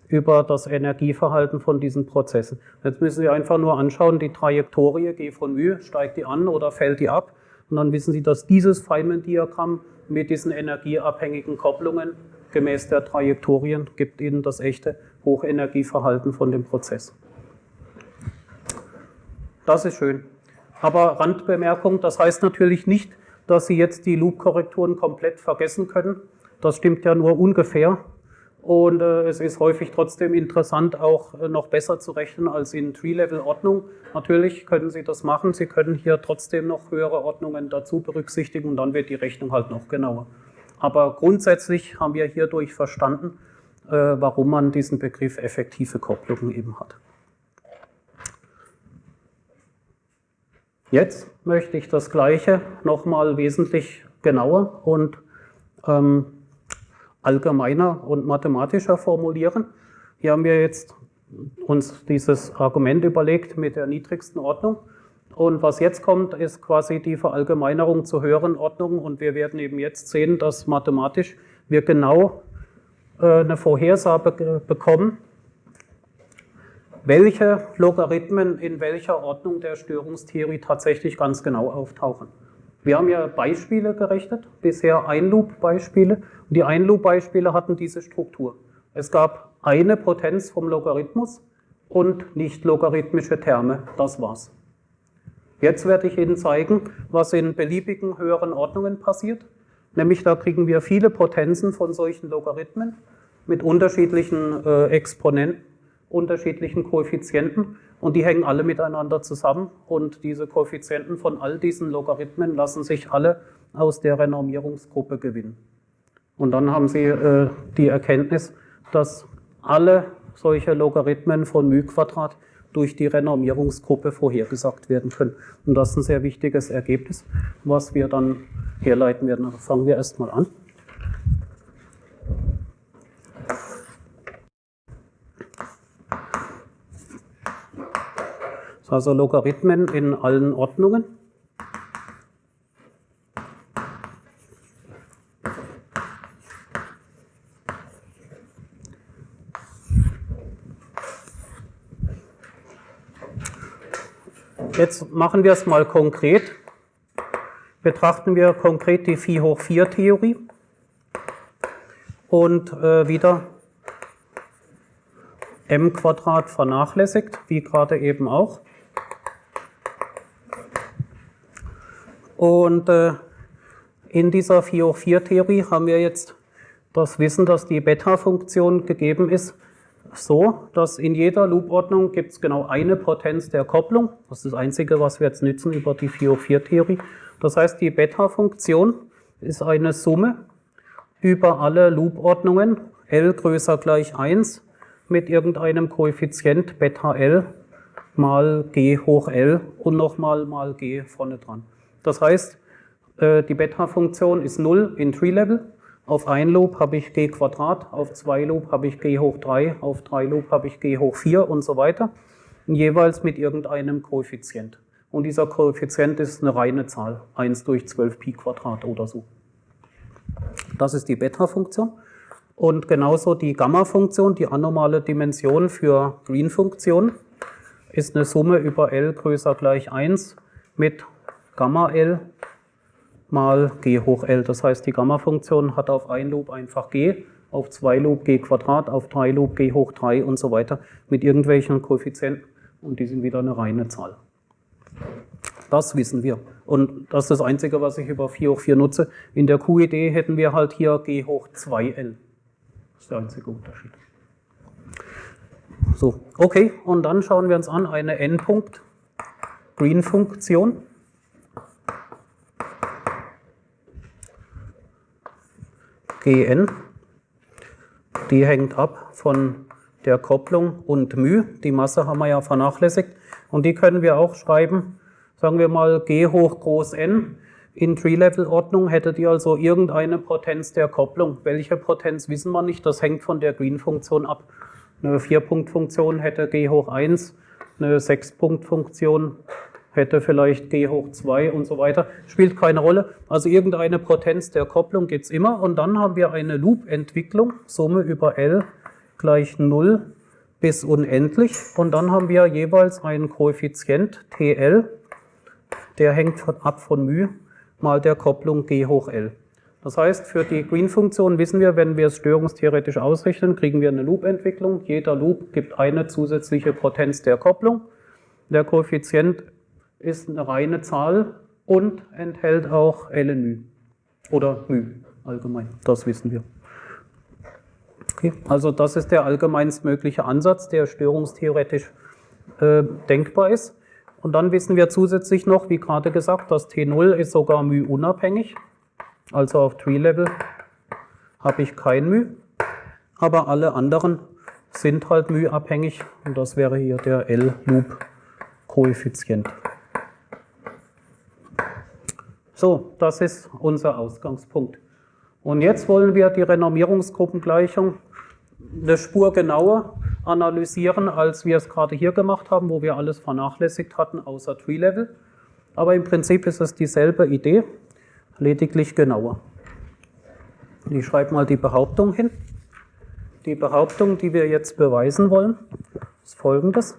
über das Energieverhalten von diesen Prozessen. Jetzt müssen Sie einfach nur anschauen, die Trajektorie G von μ, steigt die an oder fällt die ab? Und dann wissen Sie, dass dieses Feynman-Diagramm mit diesen energieabhängigen Kopplungen gemäß der Trajektorien gibt Ihnen das echte Hochenergieverhalten von dem Prozess. Das ist schön. Aber Randbemerkung, das heißt natürlich nicht, dass Sie jetzt die Loop-Korrekturen komplett vergessen können. Das stimmt ja nur ungefähr. Und äh, es ist häufig trotzdem interessant, auch äh, noch besser zu rechnen als in Tree-Level-Ordnung. Natürlich können Sie das machen. Sie können hier trotzdem noch höhere Ordnungen dazu berücksichtigen und dann wird die Rechnung halt noch genauer. Aber grundsätzlich haben wir hierdurch verstanden, äh, warum man diesen Begriff effektive Kopplungen eben hat. Jetzt möchte ich das Gleiche nochmal wesentlich genauer und ähm, allgemeiner und mathematischer formulieren. Hier haben wir jetzt uns dieses Argument überlegt mit der niedrigsten Ordnung. Und was jetzt kommt, ist quasi die Verallgemeinerung zur höheren Ordnung. Und wir werden eben jetzt sehen, dass mathematisch wir genau äh, eine Vorhersage bekommen, welche Logarithmen in welcher Ordnung der Störungstheorie tatsächlich ganz genau auftauchen. Wir haben ja Beispiele gerechnet, bisher Einloop-Beispiele. Und die Einloop-Beispiele hatten diese Struktur. Es gab eine Potenz vom Logarithmus und nicht logarithmische Terme. Das war's. Jetzt werde ich Ihnen zeigen, was in beliebigen höheren Ordnungen passiert. Nämlich da kriegen wir viele Potenzen von solchen Logarithmen mit unterschiedlichen äh, Exponenten unterschiedlichen Koeffizienten und die hängen alle miteinander zusammen und diese Koeffizienten von all diesen Logarithmen lassen sich alle aus der Renormierungsgruppe gewinnen. Und dann haben Sie äh, die Erkenntnis, dass alle solche Logarithmen von μ durch die Renormierungsgruppe vorhergesagt werden können. Und das ist ein sehr wichtiges Ergebnis, was wir dann herleiten werden. Also fangen wir erstmal an. Also Logarithmen in allen Ordnungen. Jetzt machen wir es mal konkret. Betrachten wir konkret die Phi hoch 4 Theorie und äh, wieder m Quadrat vernachlässigt, wie gerade eben auch. Und äh, in dieser 4 hoch 4 Theorie haben wir jetzt das Wissen, dass die Beta-Funktion gegeben ist, so, dass in jeder Loop-Ordnung gibt es genau eine Potenz der Kopplung. Das ist das Einzige, was wir jetzt nützen über die 4 hoch 4 Theorie. Das heißt, die Beta-Funktion ist eine Summe über alle Loop-Ordnungen L größer gleich 1 mit irgendeinem Koeffizient Beta L mal G hoch L und nochmal mal G vorne dran. Das heißt, äh, die Beta-Funktion ist 0 in Tree-Level. Auf ein Loop habe ich g Quadrat, auf zwei Loop habe ich g hoch 3, auf drei Loop habe ich g hoch 4 und so weiter. Jeweils mit irgendeinem Koeffizient. Und dieser Koeffizient ist eine reine Zahl, 1 durch 12 Pi Quadrat oder so. Das ist die Beta-Funktion. Und genauso die Gamma-Funktion, die anormale Dimension für Green-Funktion, ist eine Summe über L größer gleich 1 mit Gamma L mal g hoch L. Das heißt, die Gamma-Funktion hat auf ein Loop einfach g, auf zwei Loop g Quadrat, auf drei Loop g hoch 3 und so weiter mit irgendwelchen Koeffizienten und die sind wieder eine reine Zahl. Das wissen wir. Und das ist das Einzige, was ich über 4 hoch 4 nutze. In der QED hätten wir halt hier g hoch 2L. Das ist der einzige Unterschied. So, okay, und dann schauen wir uns an eine Endpunkt Gn. Die hängt ab von der Kopplung und μ. Die Masse haben wir ja vernachlässigt. Und die können wir auch schreiben, sagen wir mal g hoch groß n. In Tree-Level-Ordnung hättet ihr also irgendeine Potenz der Kopplung. Welche Potenz wissen wir nicht, das hängt von der Green-Funktion ab. Eine 4-Punkt-Funktion hätte g hoch 1, eine 6-Punkt-Funktion hätte vielleicht G hoch 2 und so weiter, spielt keine Rolle. Also irgendeine Potenz der Kopplung gibt es immer und dann haben wir eine Loop-Entwicklung, Summe über L gleich 0 bis unendlich und dann haben wir jeweils einen Koeffizient TL, der hängt ab von μ mal der Kopplung G hoch L. Das heißt, für die Green-Funktion wissen wir, wenn wir es störungstheoretisch ausrechnen, kriegen wir eine Loop-Entwicklung. Jeder Loop gibt eine zusätzliche Potenz der Kopplung. Der Koeffizient ist eine reine Zahl und enthält auch ln oder μ allgemein. Das wissen wir. Okay. Also das ist der allgemeinstmögliche Ansatz, der störungstheoretisch äh, denkbar ist. Und dann wissen wir zusätzlich noch, wie gerade gesagt, dass T0 ist sogar μ unabhängig. Also auf Tree-Level habe ich kein μ, aber alle anderen sind halt μ abhängig und das wäre hier der L-Loop-Koeffizient. So, das ist unser Ausgangspunkt. Und jetzt wollen wir die Renormierungsgruppengleichung eine Spur genauer analysieren, als wir es gerade hier gemacht haben, wo wir alles vernachlässigt hatten, außer Tree-Level. Aber im Prinzip ist es dieselbe Idee, lediglich genauer. Ich schreibe mal die Behauptung hin. Die Behauptung, die wir jetzt beweisen wollen, ist folgendes.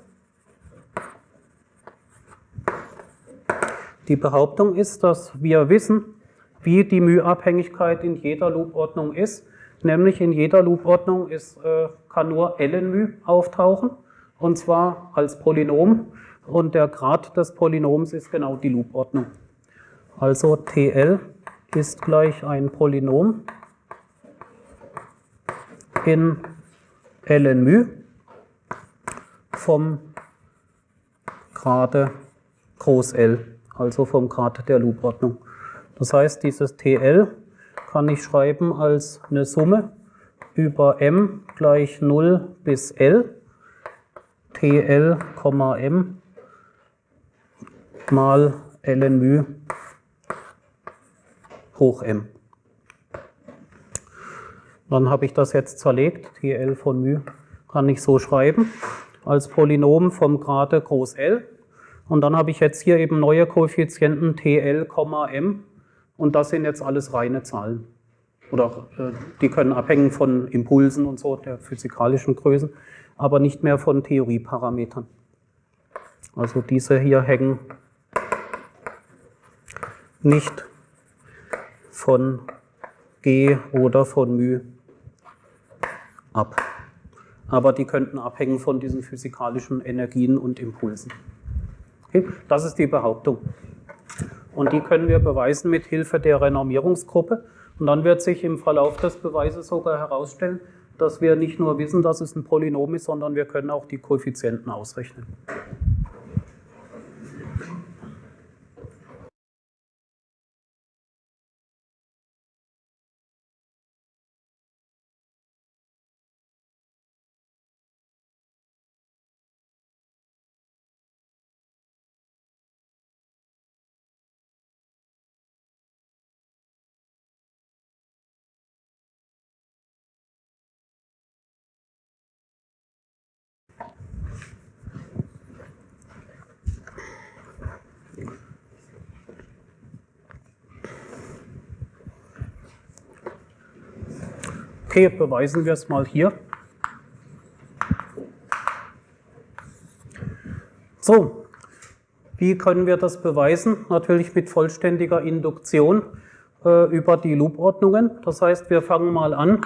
Die Behauptung ist, dass wir wissen, wie die μ-Abhängigkeit in jeder Loop-Ordnung ist. Nämlich in jeder Loop-Ordnung äh, kann nur ln auftauchen, und zwar als Polynom. Und der Grad des Polynoms ist genau die Loop-Ordnung. Also TL ist gleich ein Polynom in ln vom Grade groß L also vom Grad der Loop-Ordnung. Das heißt, dieses TL kann ich schreiben als eine Summe über m gleich 0 bis L, TL, m mal ln hoch m. Dann habe ich das jetzt zerlegt, TL von μ kann ich so schreiben, als Polynom vom Grade groß L und dann habe ich jetzt hier eben neue Koeffizienten TL, M und das sind jetzt alles reine Zahlen. Oder äh, die können abhängen von Impulsen und so, der physikalischen Größen, aber nicht mehr von Theorieparametern. Also diese hier hängen nicht von G oder von μ ab. Aber die könnten abhängen von diesen physikalischen Energien und Impulsen. Das ist die Behauptung. Und die können wir beweisen mit Hilfe der Renormierungsgruppe. Und dann wird sich im Verlauf des Beweises sogar herausstellen, dass wir nicht nur wissen, dass es ein Polynom ist, sondern wir können auch die Koeffizienten ausrechnen. Okay, beweisen wir es mal hier. So, wie können wir das beweisen? Natürlich mit vollständiger Induktion äh, über die Loop-Ordnungen. Das heißt, wir fangen mal an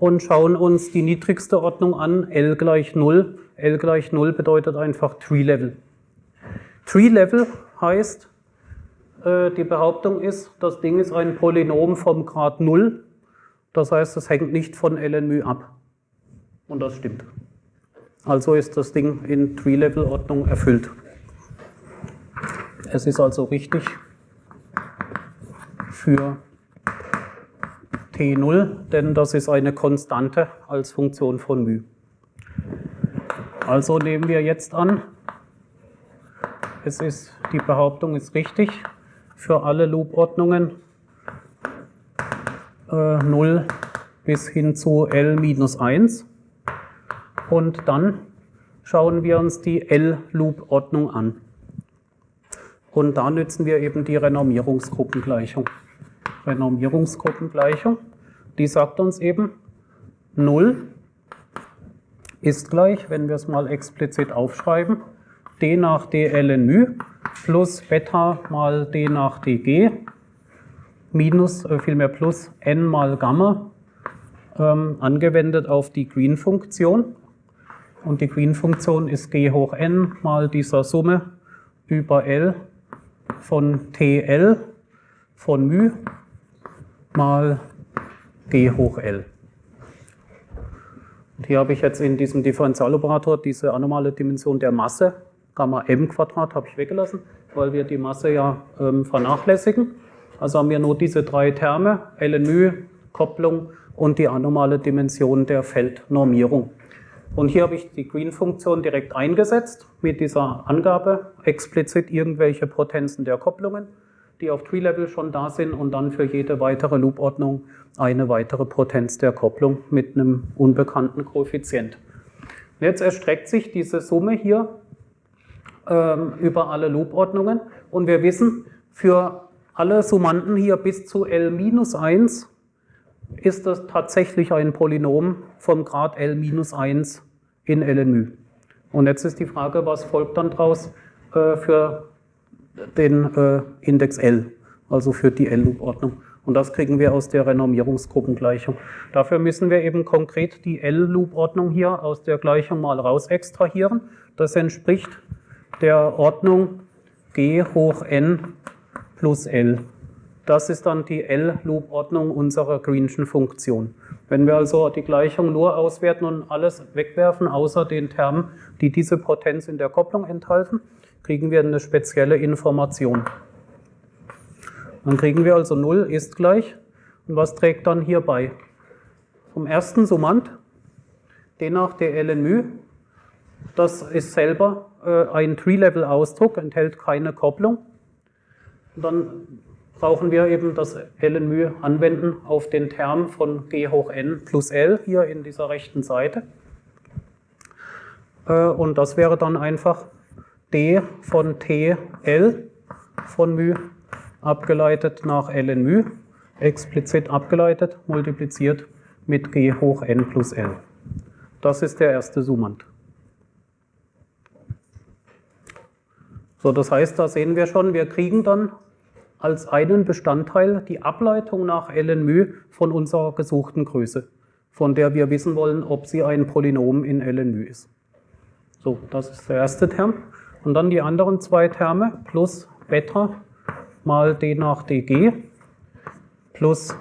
und schauen uns die niedrigste Ordnung an, L gleich 0. L gleich 0 bedeutet einfach Tree-Level. Tree-Level heißt, äh, die Behauptung ist, das Ding ist ein Polynom vom Grad 0 das heißt, es hängt nicht von ln ab. Und das stimmt. Also ist das Ding in Tree-Level-Ordnung erfüllt. Es ist also richtig für T0, denn das ist eine Konstante als Funktion von μ. Also nehmen wir jetzt an, es ist, die Behauptung ist richtig für alle Loop-Ordnungen 0 äh, bis hin zu L minus 1. Und dann schauen wir uns die L-Loop-Ordnung an. Und da nützen wir eben die Renormierungsgruppengleichung. Renormierungsgruppengleichung, die sagt uns eben, 0 ist gleich, wenn wir es mal explizit aufschreiben, d nach dl in μ plus Beta mal d nach dg minus, äh, vielmehr plus n mal Gamma ähm, angewendet auf die Green-Funktion. Und die Green-Funktion ist g hoch n mal dieser Summe über L von TL von μ mal g hoch L. Und hier habe ich jetzt in diesem Differentialoperator diese anomale Dimension der Masse, Gamma m Quadrat, habe ich weggelassen, weil wir die Masse ja ähm, vernachlässigen. Also haben wir nur diese drei Terme, LNÜ, Kopplung und die anomale Dimension der Feldnormierung. Und hier habe ich die Green-Funktion direkt eingesetzt mit dieser Angabe, explizit irgendwelche Potenzen der Kopplungen, die auf Tree-Level schon da sind und dann für jede weitere Loop-Ordnung eine weitere Potenz der Kopplung mit einem unbekannten Koeffizient. Jetzt erstreckt sich diese Summe hier ähm, über alle Loop-Ordnungen und wir wissen, für alle Summanden hier bis zu L-1 ist das tatsächlich ein Polynom vom Grad L-1 in LNÜ. Und jetzt ist die Frage, was folgt dann daraus äh, für den äh, Index L, also für die L-Loop-Ordnung. Und das kriegen wir aus der Renormierungsgruppengleichung. Dafür müssen wir eben konkret die L-Loop-Ordnung hier aus der Gleichung mal raus extrahieren. Das entspricht der Ordnung g hoch n plus L. Das ist dann die L-Loop-Ordnung unserer Greenschen Funktion. Wenn wir also die Gleichung nur auswerten und alles wegwerfen, außer den Termen, die diese Potenz in der Kopplung enthalten, kriegen wir eine spezielle Information. Dann kriegen wir also 0 ist gleich. Und was trägt dann hier bei? Vom ersten Summand, den nach der LNÜ, das ist selber äh, ein Tree-Level-Ausdruck, enthält keine Kopplung. Und dann brauchen wir eben das LNÜ anwenden auf den Term von g hoch n plus l hier in dieser rechten Seite. Äh, und das wäre dann einfach d von t l von μ abgeleitet nach ln μ, explizit abgeleitet, multipliziert mit g hoch n plus l. Das ist der erste Summand. So, das heißt, da sehen wir schon, wir kriegen dann als einen Bestandteil die Ableitung nach ln μ von unserer gesuchten Größe, von der wir wissen wollen, ob sie ein Polynom in ln μ ist. So, das ist der erste Term. Und dann die anderen zwei Terme plus Beta mal d nach dg plus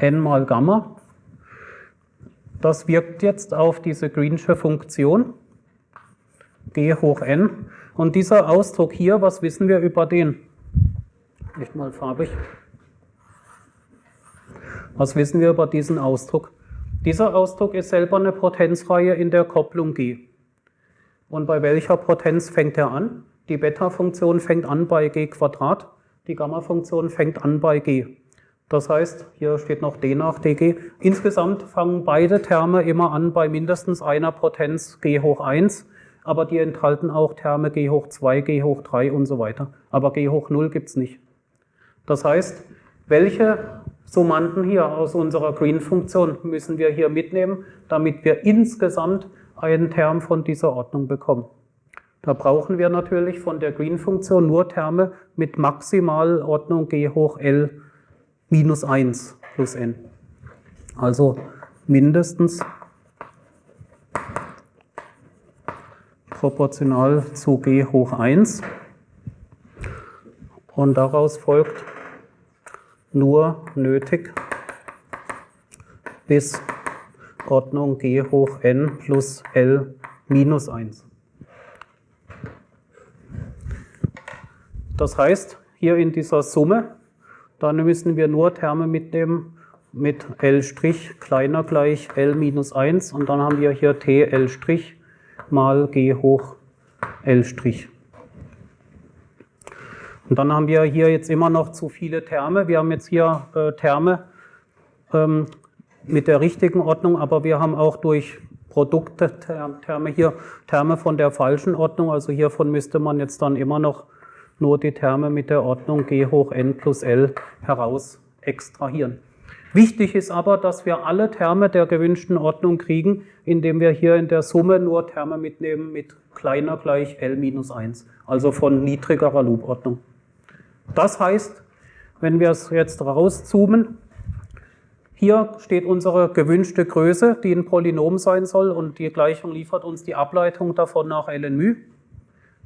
n mal Gamma. Das wirkt jetzt auf diese Greensche Funktion g hoch n. Und dieser Ausdruck hier, was wissen wir über den? Nicht mal farbig. Was wissen wir über diesen Ausdruck? Dieser Ausdruck ist selber eine Potenzreihe in der Kopplung G. Und bei welcher Potenz fängt er an? Die Beta-Funktion fängt an bei g Quadrat, die Gamma-Funktion fängt an bei g. Das heißt, hier steht noch d nach dg. Insgesamt fangen beide Terme immer an bei mindestens einer Potenz g hoch 1, aber die enthalten auch Terme g hoch 2, g hoch 3 und so weiter. Aber g hoch 0 gibt es nicht. Das heißt, welche Summanden hier aus unserer Green-Funktion müssen wir hier mitnehmen, damit wir insgesamt einen Term von dieser Ordnung bekommen. Da brauchen wir natürlich von der Green-Funktion nur Terme mit Maximalordnung g hoch L minus 1 plus n. Also mindestens proportional zu g hoch 1. Und daraus folgt nur nötig bis Ordnung g hoch n plus l minus 1. Das heißt, hier in dieser Summe, dann müssen wir nur Terme mitnehmen mit L' kleiner gleich L minus 1 und dann haben wir hier T L' mal G hoch L'. Und dann haben wir hier jetzt immer noch zu viele Terme. Wir haben jetzt hier äh, Terme ähm, mit der richtigen Ordnung, aber wir haben auch durch Produkte Terme hier Terme von der falschen Ordnung. Also hiervon müsste man jetzt dann immer noch nur die Terme mit der Ordnung g hoch n plus l heraus extrahieren. Wichtig ist aber, dass wir alle Terme der gewünschten Ordnung kriegen, indem wir hier in der Summe nur Terme mitnehmen mit kleiner gleich L minus 1, also von niedrigerer Loopordnung. Das heißt, wenn wir es jetzt rauszoomen, hier steht unsere gewünschte Größe, die ein Polynom sein soll und die Gleichung liefert uns die Ableitung davon nach ln.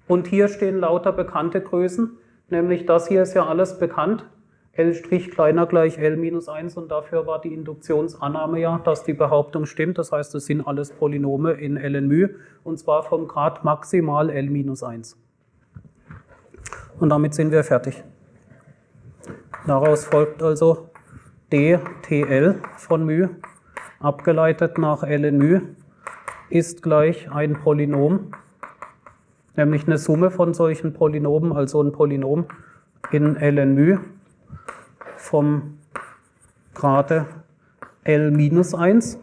Und hier stehen lauter bekannte Größen, nämlich das hier ist ja alles bekannt, L' kleiner gleich L minus 1 und dafür war die Induktionsannahme ja, dass die Behauptung stimmt. Das heißt, es sind alles Polynome in ln und zwar vom Grad maximal L minus 1. Und damit sind wir fertig. Daraus folgt also dTl von μ abgeleitet nach ln μ ist gleich ein Polynom, nämlich eine Summe von solchen Polynomen, also ein Polynom in ln μ vom Grade L minus 1.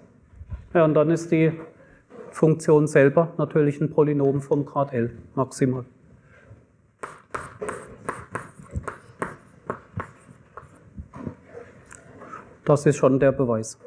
Ja, und dann ist die Funktion selber natürlich ein Polynom vom Grad L maximal. Das ist schon der Beweis.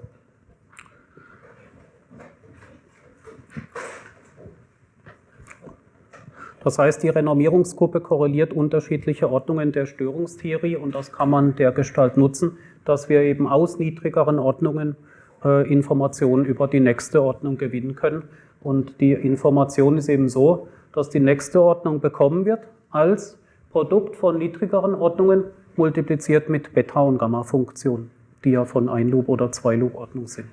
Das heißt, die Renormierungsgruppe korreliert unterschiedliche Ordnungen der Störungstheorie und das kann man der Gestalt nutzen, dass wir eben aus niedrigeren Ordnungen äh, Informationen über die nächste Ordnung gewinnen können. Und die Information ist eben so, dass die nächste Ordnung bekommen wird als Produkt von niedrigeren Ordnungen multipliziert mit Beta- und Gamma-Funktionen, die ja von Ein-Loop- oder Zwei-Loop-Ordnung sind.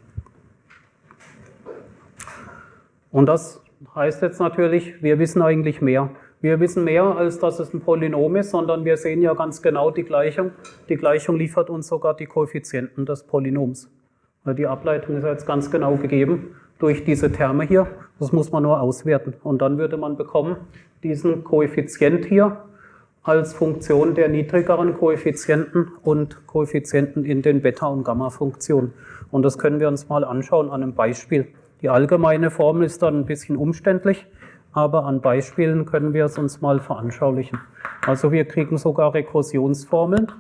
Und das heißt jetzt natürlich, wir wissen eigentlich mehr. Wir wissen mehr, als dass es ein Polynom ist, sondern wir sehen ja ganz genau die Gleichung. Die Gleichung liefert uns sogar die Koeffizienten des Polynoms. Die Ableitung ist jetzt ganz genau gegeben durch diese Terme hier. Das muss man nur auswerten. Und dann würde man bekommen, diesen Koeffizient hier als Funktion der niedrigeren Koeffizienten und Koeffizienten in den Beta- und Gamma-Funktionen. Und das können wir uns mal anschauen an einem Beispiel. Die allgemeine Formel ist dann ein bisschen umständlich, aber an Beispielen können wir es uns mal veranschaulichen. Also wir kriegen sogar Rekursionsformeln.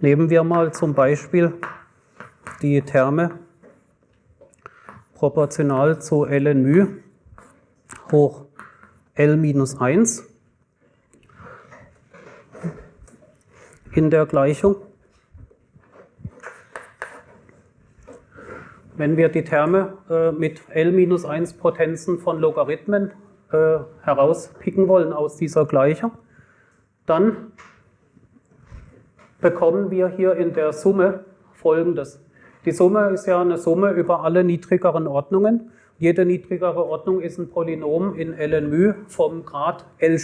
Nehmen wir mal zum Beispiel die Terme proportional zu ln μ hoch L minus 1 in der Gleichung. wenn wir die Terme äh, mit L-1 Potenzen von Logarithmen äh, herauspicken wollen aus dieser Gleichung, dann bekommen wir hier in der Summe folgendes. Die Summe ist ja eine Summe über alle niedrigeren Ordnungen. Jede niedrigere Ordnung ist ein Polynom in ln vom Grad L'.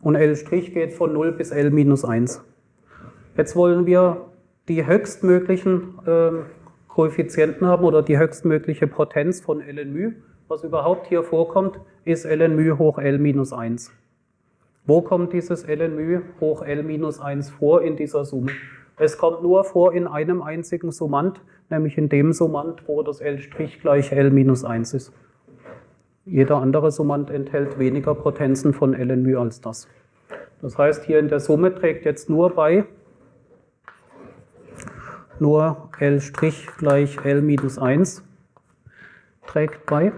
Und L' geht von 0 bis L-1. Jetzt wollen wir die höchstmöglichen äh, Koeffizienten haben oder die höchstmögliche Potenz von ln Was überhaupt hier vorkommt, ist ln hoch L-1. Wo kommt dieses ln hoch L-1 vor in dieser Summe? Es kommt nur vor in einem einzigen Summand, nämlich in dem Summand, wo das L' gleich L minus 1 ist. Jeder andere Summand enthält weniger Potenzen von ln μ als das. Das heißt, hier in der Summe trägt jetzt nur bei nur L' gleich L minus 1 trägt bei.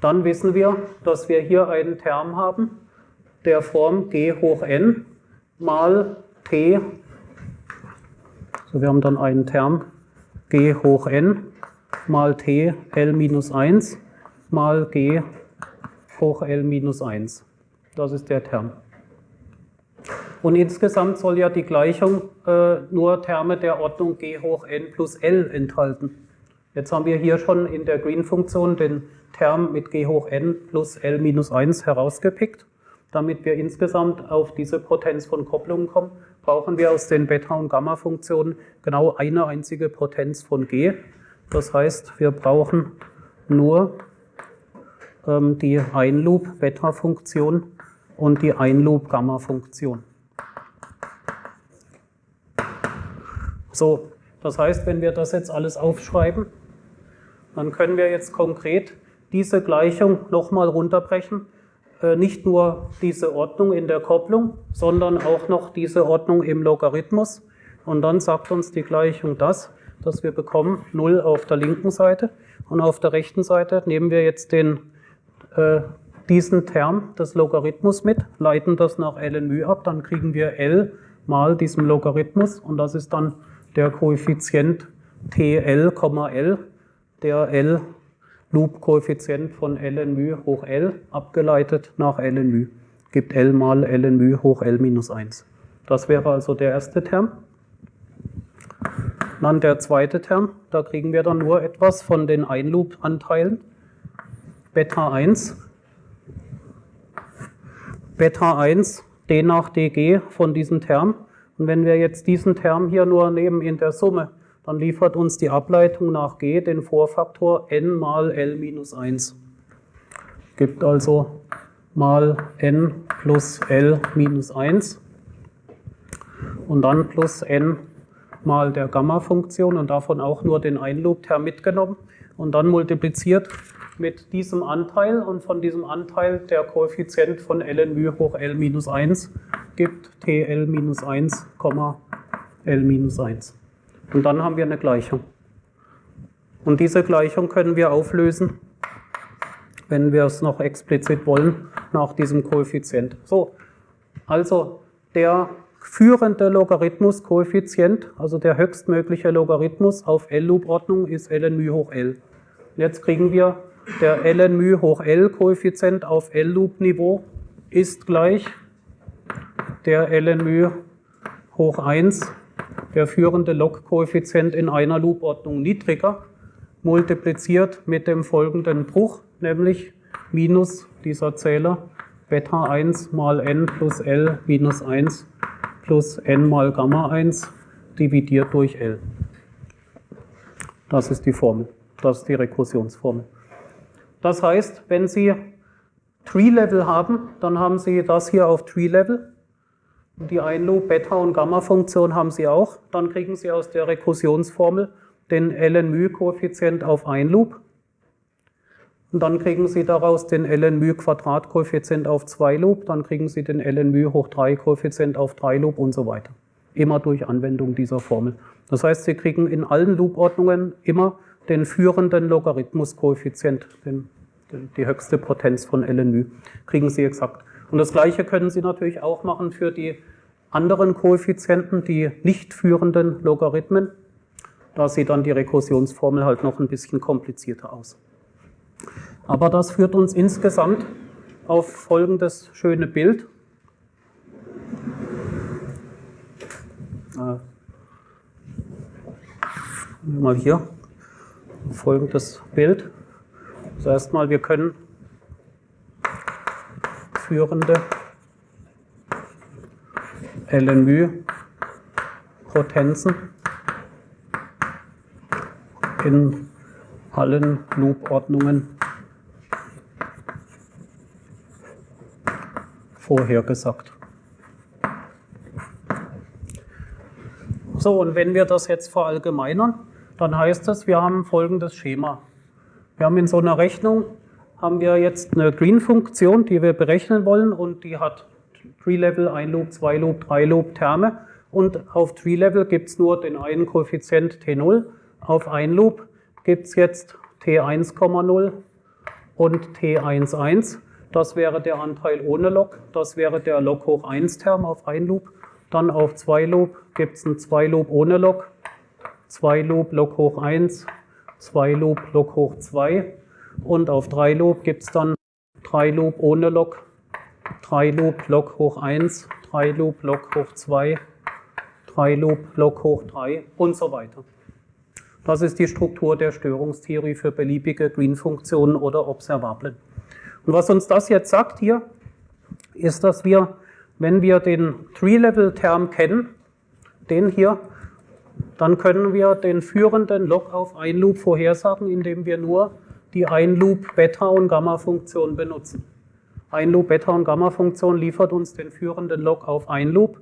Dann wissen wir, dass wir hier einen Term haben, der Form g hoch n mal t. So, wir haben dann einen Term g hoch n mal t L minus 1 mal g hoch L minus 1. Das ist der Term. Und insgesamt soll ja die Gleichung äh, nur Terme der Ordnung g hoch n plus l enthalten. Jetzt haben wir hier schon in der Green-Funktion den Term mit g hoch n plus l minus 1 herausgepickt. Damit wir insgesamt auf diese Potenz von Kopplungen kommen, brauchen wir aus den Beta- und Gamma-Funktionen genau eine einzige Potenz von g. Das heißt, wir brauchen nur ähm, die Ein-Loop-Beta-Funktion und die Ein-Loop-Gamma-Funktion. So, Das heißt, wenn wir das jetzt alles aufschreiben, dann können wir jetzt konkret diese Gleichung nochmal runterbrechen. Äh, nicht nur diese Ordnung in der Kopplung, sondern auch noch diese Ordnung im Logarithmus. Und dann sagt uns die Gleichung das, dass wir bekommen 0 auf der linken Seite und auf der rechten Seite nehmen wir jetzt den, äh, diesen Term des Logarithmus mit, leiten das nach ln ab, dann kriegen wir L mal diesem Logarithmus und das ist dann der Koeffizient TL, L, der L Loop-Koeffizient von ln hoch L abgeleitet nach ln gibt L mal ln hoch L minus 1. Das wäre also der erste Term. Dann der zweite Term, da kriegen wir dann nur etwas von den Einloop-Anteilen. Beta 1, Beta 1 d nach dg von diesem Term. Und wenn wir jetzt diesen Term hier nur nehmen in der Summe, dann liefert uns die Ableitung nach g den Vorfaktor n mal l minus 1. Gibt also mal n plus l minus 1 und dann plus n mal der Gamma-Funktion und davon auch nur den Einloop-Term mitgenommen und dann multipliziert mit diesem Anteil und von diesem Anteil der Koeffizient von ln hoch l minus 1 gibt tl minus 1, l minus 1. Und dann haben wir eine Gleichung. Und diese Gleichung können wir auflösen, wenn wir es noch explizit wollen, nach diesem Koeffizient. So, also der führende Logarithmus-Koeffizient, also der höchstmögliche Logarithmus auf L-Loop-Ordnung ist ln hoch L. Jetzt kriegen wir der ln hoch L-Koeffizient auf L-Loop-Niveau ist gleich der ln hoch 1, der führende Log-Koeffizient in einer Loop-Ordnung niedriger, multipliziert mit dem folgenden Bruch, nämlich minus dieser Zähler Beta 1 mal n plus L minus 1 plus n mal Gamma 1 dividiert durch L. Das ist die Formel, das ist die Rekursionsformel. Das heißt, wenn Sie Tree-Level haben, dann haben Sie das hier auf Tree-Level. Die Einloop, Beta- und Gamma-Funktion haben Sie auch. Dann kriegen Sie aus der Rekursionsformel den ln-koeffizient auf Einloop. Und dann kriegen Sie daraus den ln Quadrat-Koeffizient auf 2 Loop, dann kriegen Sie den ln hoch 3 Koeffizient auf 3 Loop und so weiter. Immer durch Anwendung dieser Formel. Das heißt, Sie kriegen in allen Loop-Ordnungen immer den führenden Logarithmus-Koeffizient, die höchste Potenz von ln kriegen Sie exakt. Und das Gleiche können Sie natürlich auch machen für die anderen Koeffizienten, die nicht führenden Logarithmen. Da sieht dann die Rekursionsformel halt noch ein bisschen komplizierter aus. Aber das führt uns insgesamt auf folgendes schöne Bild. Äh, mal hier folgendes Bild. Also erstmal, wir können führende LNU-Potenzen in allen Loop-Ordnungen vorhergesagt. So, und wenn wir das jetzt verallgemeinern, dann heißt das, wir haben folgendes Schema. Wir haben in so einer Rechnung, haben wir jetzt eine Green-Funktion, die wir berechnen wollen und die hat Tree-Level, 1 Loop, 2 Loop, 3 Loop Terme. Und auf Tree-Level gibt es nur den einen Koeffizient T0, auf 1 Loop gibt es jetzt T1,0 und T11. Das wäre der Anteil ohne Log, das wäre der Log hoch 1 Term auf 1 Loop. Dann auf 2 Loop gibt es einen 2 Loop ohne Log, 2 Loop Log hoch 1, 2 Loop Log hoch 2 und auf 3 Loop gibt es dann 3 Loop ohne Log, 3 Loop Log hoch 1, 3 Loop Log hoch 2, 3 Loop Log hoch 3 und so weiter. Das ist die Struktur der Störungstheorie für beliebige Green-Funktionen oder Observablen. Und was uns das jetzt sagt hier, ist, dass wir, wenn wir den Tree-Level-Term kennen, den hier, dann können wir den führenden Log auf ein Loop vorhersagen, indem wir nur die ein Loop Beta- und Gamma-Funktion benutzen. Ein Loop Beta- und Gamma-Funktion liefert uns den führenden Log auf ein Loop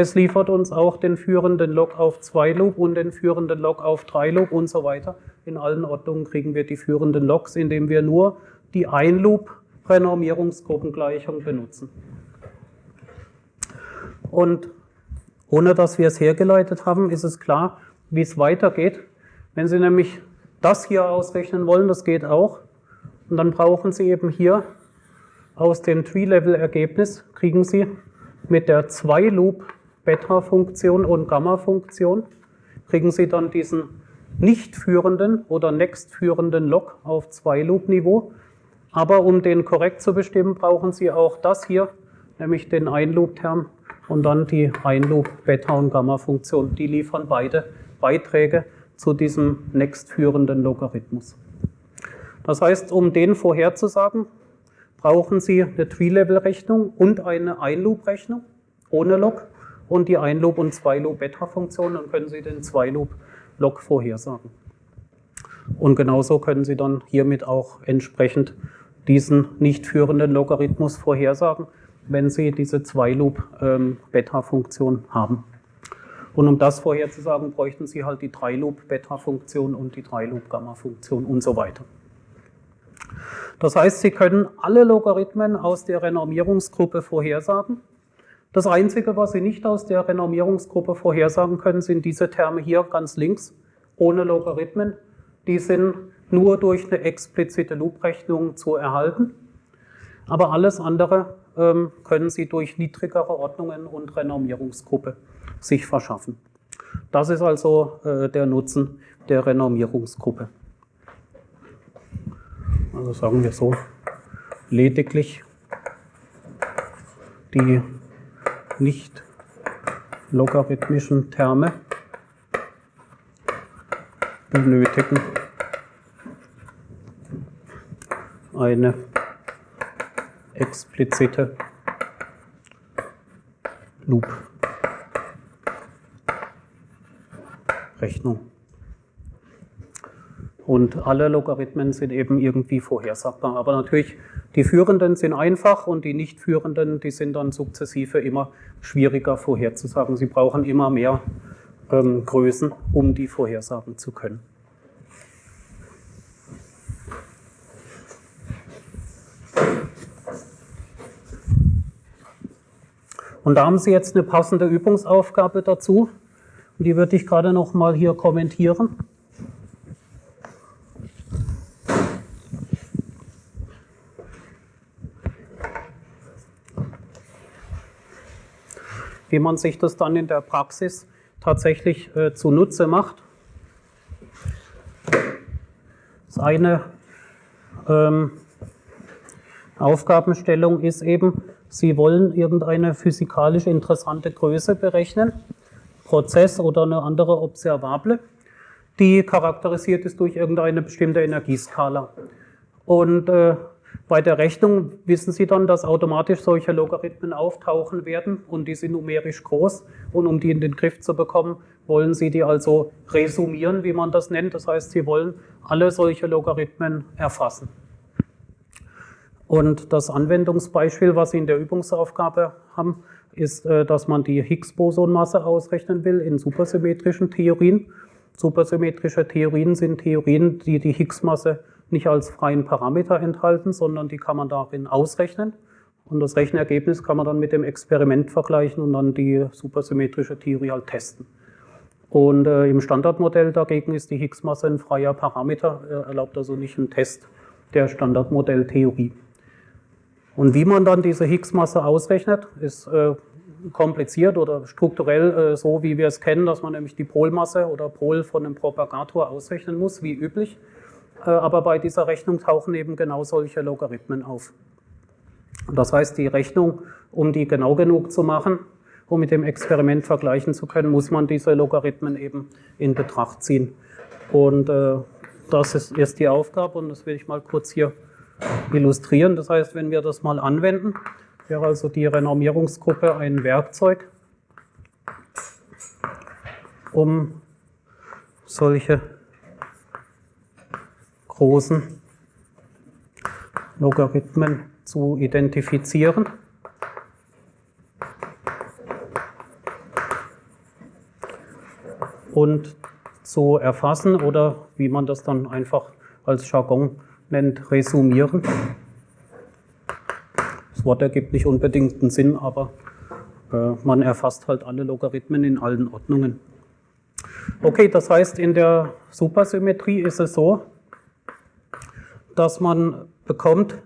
es liefert uns auch den führenden Log auf 2 Loop und den führenden Log auf 3 Loop und so weiter. In allen Ordnungen kriegen wir die führenden Logs, indem wir nur die Ein-Loop-Renormierungsgruppengleichung benutzen. Und ohne dass wir es hergeleitet haben, ist es klar, wie es weitergeht. Wenn Sie nämlich das hier ausrechnen wollen, das geht auch. Und dann brauchen Sie eben hier aus dem Tree-Level-Ergebnis, kriegen Sie mit der 2-Loop Beta-Funktion und Gamma-Funktion, kriegen Sie dann diesen nicht führenden oder next führenden Log auf 2-Loop-Niveau. Aber um den korrekt zu bestimmen, brauchen Sie auch das hier, nämlich den Ein-Loop-Term und dann die Ein-Loop-Beta- und Gamma-Funktion. Die liefern beide Beiträge zu diesem nächstführenden Logarithmus. Das heißt, um den vorherzusagen, brauchen Sie eine Tree-Level-Rechnung und eine Ein-Loop-Rechnung ohne Log und die Ein-Loop- und Zwei-Loop-Beta-Funktion, dann können Sie den Zwei-Loop-Log vorhersagen. Und genauso können Sie dann hiermit auch entsprechend diesen nicht führenden Logarithmus vorhersagen, wenn Sie diese Zwei-Loop-Beta-Funktion ähm, haben. Und um das vorherzusagen, bräuchten Sie halt die 3-Loop-Beta-Funktion und die 3-Loop-Gamma-Funktion und so weiter. Das heißt, Sie können alle Logarithmen aus der Renormierungsgruppe vorhersagen. Das Einzige, was Sie nicht aus der Renormierungsgruppe vorhersagen können, sind diese Terme hier ganz links, ohne Logarithmen. Die sind nur durch eine explizite Loop-Rechnung zu erhalten. Aber alles andere ähm, können Sie durch niedrigere Ordnungen und Renormierungsgruppe sich verschaffen. Das ist also äh, der Nutzen der Renormierungsgruppe. Also sagen wir so, lediglich die nicht logarithmischen Terme benötigen eine explizite Loop-Rechnung. Und alle Logarithmen sind eben irgendwie vorhersagbar. Aber natürlich, die führenden sind einfach und die nicht führenden, die sind dann sukzessive immer schwieriger vorherzusagen. Sie brauchen immer mehr ähm, Größen, um die vorhersagen zu können. Und da haben Sie jetzt eine passende Übungsaufgabe dazu. Und die würde ich gerade noch mal hier kommentieren. wie man sich das dann in der Praxis tatsächlich äh, zunutze macht. Das eine ähm, Aufgabenstellung ist eben, Sie wollen irgendeine physikalisch interessante Größe berechnen, Prozess oder eine andere Observable, die charakterisiert ist durch irgendeine bestimmte Energieskala. Und äh, bei der Rechnung wissen Sie dann, dass automatisch solche Logarithmen auftauchen werden und die sind numerisch groß. Und um die in den Griff zu bekommen, wollen Sie die also resumieren, wie man das nennt. Das heißt, Sie wollen alle solche Logarithmen erfassen. Und das Anwendungsbeispiel, was Sie in der Übungsaufgabe haben, ist, äh, dass man die Higgs-Bosonmasse ausrechnen will in supersymmetrischen Theorien. Supersymmetrische Theorien sind Theorien, die die Higgs-Masse nicht als freien Parameter enthalten, sondern die kann man darin ausrechnen. Und das Rechenergebnis kann man dann mit dem Experiment vergleichen und dann die supersymmetrische Theorie halt testen. Und äh, im Standardmodell dagegen ist die Higgs-Masse ein freier Parameter, er erlaubt also nicht einen Test der Standardmodelltheorie. Und wie man dann diese Higgs-Masse ausrechnet, ist äh, kompliziert oder strukturell äh, so, wie wir es kennen, dass man nämlich die Polmasse oder Pol von einem Propagator ausrechnen muss, wie üblich. Äh, aber bei dieser Rechnung tauchen eben genau solche Logarithmen auf. Das heißt, die Rechnung, um die genau genug zu machen, um mit dem Experiment vergleichen zu können, muss man diese Logarithmen eben in Betracht ziehen. Und äh, das ist erst die Aufgabe und das will ich mal kurz hier illustrieren. Das heißt, wenn wir das mal anwenden, wäre also die Renormierungsgruppe ein Werkzeug, um solche großen Logarithmen zu identifizieren. und zu erfassen oder wie man das dann einfach als Jargon nennt, resumieren. Das Wort ergibt nicht unbedingt einen Sinn, aber äh, man erfasst halt alle Logarithmen in allen Ordnungen. Okay, das heißt, in der Supersymmetrie ist es so, dass man bekommt,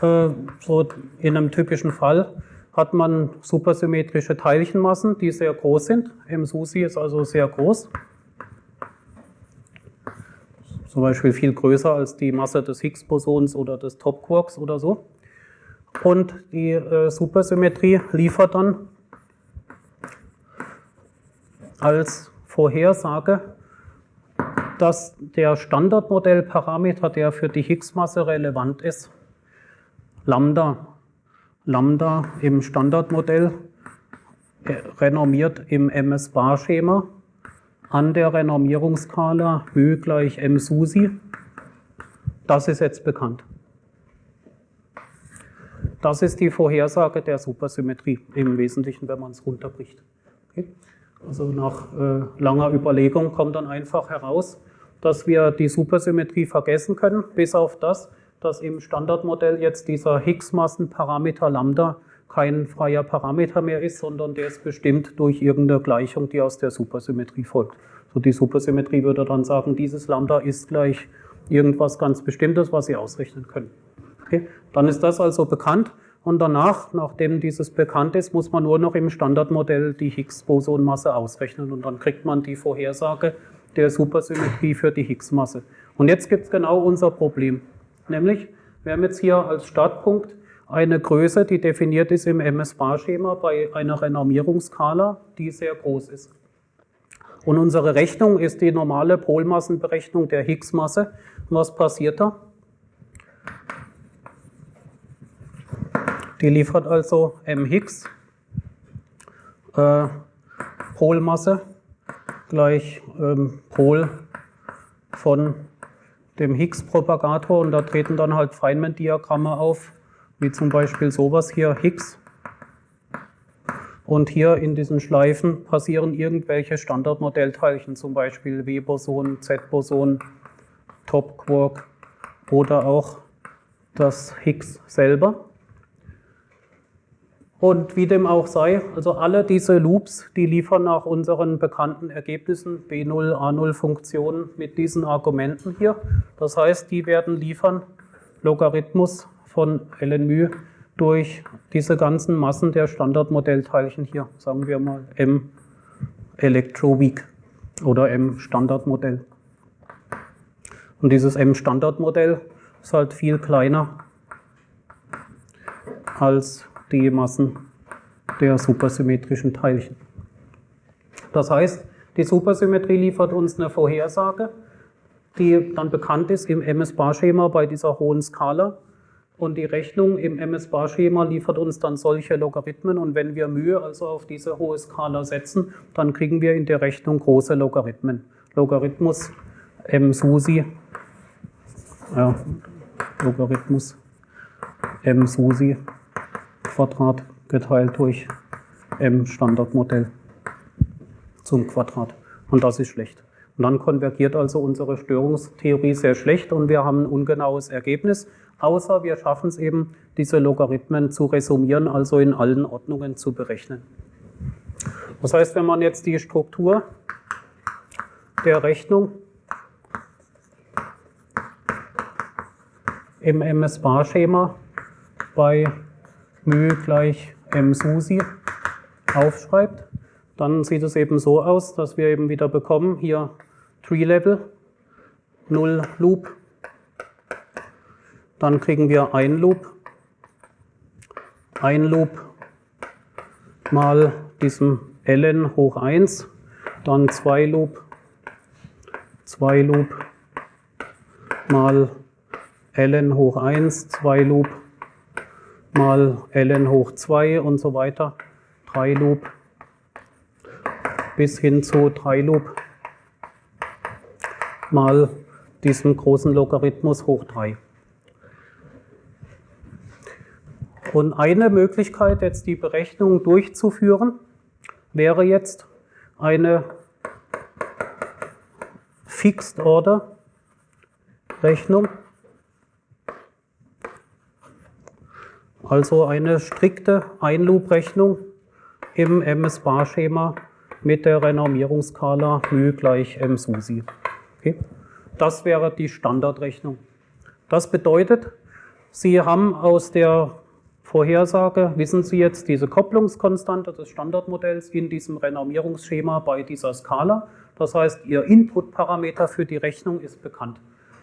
äh, so in einem typischen Fall, hat man supersymmetrische Teilchenmassen, die sehr groß sind. M SUSI ist also sehr groß. Zum Beispiel viel größer als die Masse des Higgs-Bosons oder des Top-Quarks oder so. Und die äh, Supersymmetrie liefert dann als Vorhersage, dass der Standardmodellparameter, der für die Higgs-Masse relevant ist, Lambda Lambda im Standardmodell äh, renormiert im MS-Bar-Schema an der Renormierungsskala Ö gleich M SUSI. Das ist jetzt bekannt. Das ist die Vorhersage der Supersymmetrie im Wesentlichen, wenn man es runterbricht. Okay? Also nach äh, langer Überlegung kommt dann einfach heraus, dass wir die Supersymmetrie vergessen können, bis auf das, dass im Standardmodell jetzt dieser Higgs-Massenparameter Lambda kein freier Parameter mehr ist, sondern der ist bestimmt durch irgendeine Gleichung, die aus der Supersymmetrie folgt. So die Supersymmetrie würde dann sagen, dieses Lambda ist gleich irgendwas ganz Bestimmtes, was Sie ausrechnen können. Okay? Dann ist das also bekannt und danach, nachdem dieses bekannt ist, muss man nur noch im Standardmodell die Higgs-Bosonmasse ausrechnen und dann kriegt man die Vorhersage der Supersymmetrie für die Higgs-Masse. Und jetzt gibt es genau unser Problem. Nämlich, wir haben jetzt hier als Startpunkt eine Größe, die definiert ist im MS-Bar-Schema bei einer Renormierungsskala, die sehr groß ist. Und unsere Rechnung ist die normale Polmassenberechnung der Higgs-Masse. Was passiert da? Die liefert also m Higgs äh, Polmasse gleich ähm, Pol von dem Higgs-Propagator und da treten dann halt Feynman-Diagramme auf, wie zum Beispiel sowas hier, Higgs. Und hier in diesen Schleifen passieren irgendwelche Standardmodellteilchen, zum Beispiel W-Boson, Z-Boson, Top-Quark oder auch das Higgs selber. Und wie dem auch sei, also alle diese Loops, die liefern nach unseren bekannten Ergebnissen B0, A0-Funktionen mit diesen Argumenten hier. Das heißt, die werden liefern Logarithmus von ln μ durch diese ganzen Massen der Standardmodellteilchen hier, sagen wir mal m Electroweak oder m Standardmodell. Und dieses m Standardmodell ist halt viel kleiner als die Massen der supersymmetrischen Teilchen. Das heißt, die Supersymmetrie liefert uns eine Vorhersage, die dann bekannt ist im MS-Bar-Schema bei dieser hohen Skala. Und die Rechnung im MS-Bar-Schema liefert uns dann solche Logarithmen. Und wenn wir Mühe also auf diese hohe Skala setzen, dann kriegen wir in der Rechnung große Logarithmen. Logarithmus m SUSI, ja, Logarithmus m SUSI Quadrat geteilt durch m Standardmodell zum Quadrat. Und das ist schlecht. Und dann konvergiert also unsere Störungstheorie sehr schlecht und wir haben ein ungenaues Ergebnis, außer wir schaffen es eben, diese Logarithmen zu resumieren, also in allen Ordnungen zu berechnen. Das heißt, wenn man jetzt die Struktur der Rechnung im MS-Bar-Schema bei μ gleich m SUSI aufschreibt, dann sieht es eben so aus, dass wir eben wieder bekommen, hier Tree Level, 0 Loop, dann kriegen wir ein Loop, ein Loop mal diesem ln hoch 1, dann 2 Loop, 2 Loop mal ln hoch 1, 2 Loop mal ln hoch 2 und so weiter, 3 Loop bis hin zu 3 Loop mal diesen großen Logarithmus hoch 3. Und eine Möglichkeit, jetzt die Berechnung durchzuführen, wäre jetzt eine Fixed Order Rechnung. Also eine strikte Einloop-Rechnung im MS-Bar-Schema mit der Renormierungsskala μ gleich m SUSI. Okay. Das wäre die Standardrechnung. Das bedeutet, Sie haben aus der Vorhersage, wissen Sie jetzt diese Kopplungskonstante des Standardmodells in diesem Renormierungsschema bei dieser Skala. Das heißt, Ihr Inputparameter für die Rechnung ist bekannt.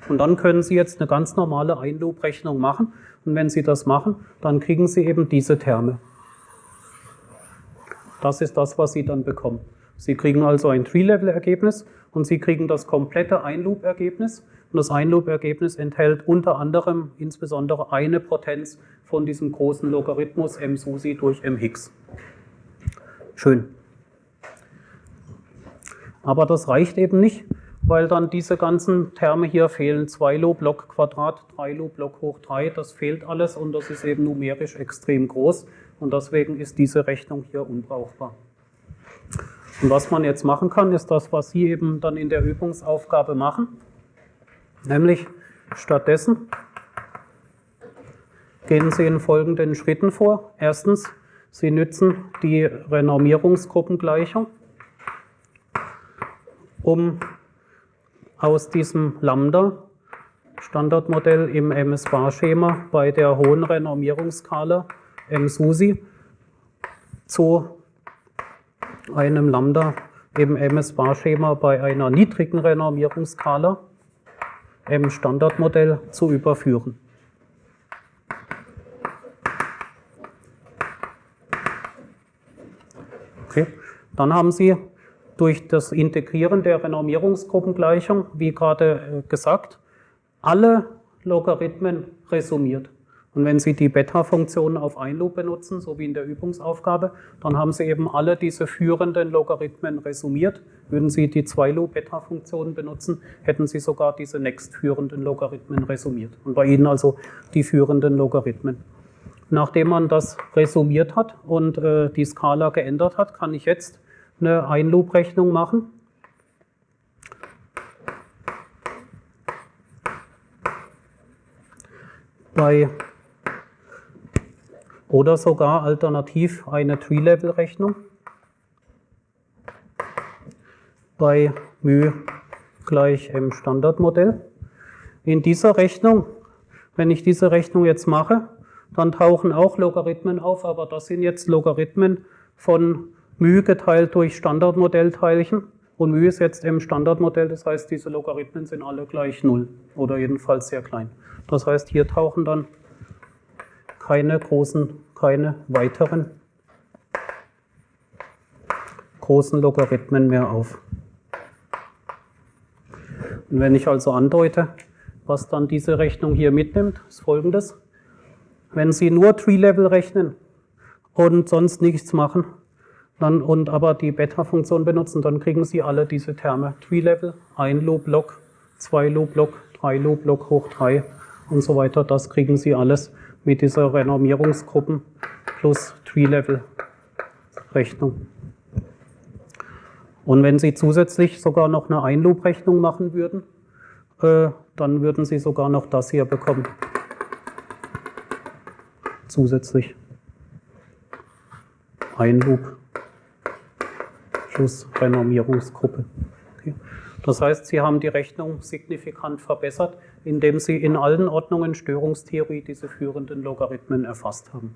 Und dann können Sie jetzt eine ganz normale Einloop-Rechnung machen. Und wenn Sie das machen, dann kriegen Sie eben diese Terme. Das ist das, was Sie dann bekommen. Sie kriegen also ein Tree-Level-Ergebnis und Sie kriegen das komplette Einloop-Ergebnis. Und das Einloop-Ergebnis enthält unter anderem insbesondere eine Potenz von diesem großen Logarithmus m SUSI durch m Higgs. Schön. Aber das reicht eben nicht, weil dann diese ganzen Terme hier fehlen. 2 Loop Log Quadrat, 3 Loop Log hoch 3, das fehlt alles und das ist eben numerisch extrem groß und deswegen ist diese Rechnung hier unbrauchbar. Und was man jetzt machen kann, ist das, was Sie eben dann in der Übungsaufgabe machen, nämlich stattdessen gehen Sie in folgenden Schritten vor. Erstens, Sie nützen die Renormierungsgruppengleichung, um aus diesem Lambda Standardmodell im MS-Bar-Schema bei der hohen Renormierungsskala M-SUSI zu einem Lambda im MS-Bar-Schema bei einer niedrigen Renormierungsskala im Standardmodell zu überführen. Okay. Dann haben Sie durch das Integrieren der Renormierungsgruppengleichung, wie gerade äh, gesagt, alle Logarithmen resumiert. Und wenn Sie die Beta-Funktion auf ein Loop benutzen, so wie in der Übungsaufgabe, dann haben Sie eben alle diese führenden Logarithmen resumiert. Würden Sie die 2-Loop-Beta-Funktion benutzen, hätten Sie sogar diese nächstführenden Logarithmen resumiert. Und bei Ihnen also die führenden Logarithmen. Nachdem man das resumiert hat und äh, die Skala geändert hat, kann ich jetzt eine Ein-Loop-Rechnung machen. Bei oder sogar alternativ eine Tree-Level-Rechnung bei μ gleich m Standardmodell. In dieser Rechnung, wenn ich diese Rechnung jetzt mache, dann tauchen auch Logarithmen auf, aber das sind jetzt Logarithmen von μ geteilt durch Standardmodellteilchen und μ ist jetzt m Standardmodell, das heißt, diese Logarithmen sind alle gleich 0 oder jedenfalls sehr klein. Das heißt, hier tauchen dann keine großen, keine weiteren großen Logarithmen mehr auf. Und wenn ich also andeute, was dann diese Rechnung hier mitnimmt, ist folgendes. Wenn Sie nur Tree-Level rechnen und sonst nichts machen, dann, und aber die Beta-Funktion benutzen, dann kriegen Sie alle diese Terme. Tree-Level, ein Loop-Log, zwei Loop-Log, drei Loop-Log hoch drei und so weiter. Das kriegen Sie alles mit dieser Renormierungsgruppen plus Tree-Level-Rechnung. Und wenn Sie zusätzlich sogar noch eine Ein-Loop-Rechnung machen würden, äh, dann würden Sie sogar noch das hier bekommen. Zusätzlich. Ein-Loop plus Renormierungsgruppe. Das heißt, Sie haben die Rechnung signifikant verbessert, indem Sie in allen Ordnungen Störungstheorie diese führenden Logarithmen erfasst haben.